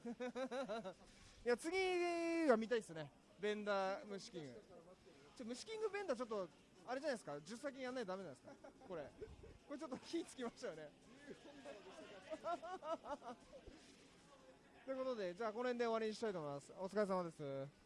いや次が見たいですね。ベンダー虫キング。ちょ虫キングベンダーちょっとあれじゃないですか？10先やんないとダメなんですか？これ。これちょっと火つきましたよね。ということでじゃあこの辺で終わりにしたいと思います。お疲れ様です。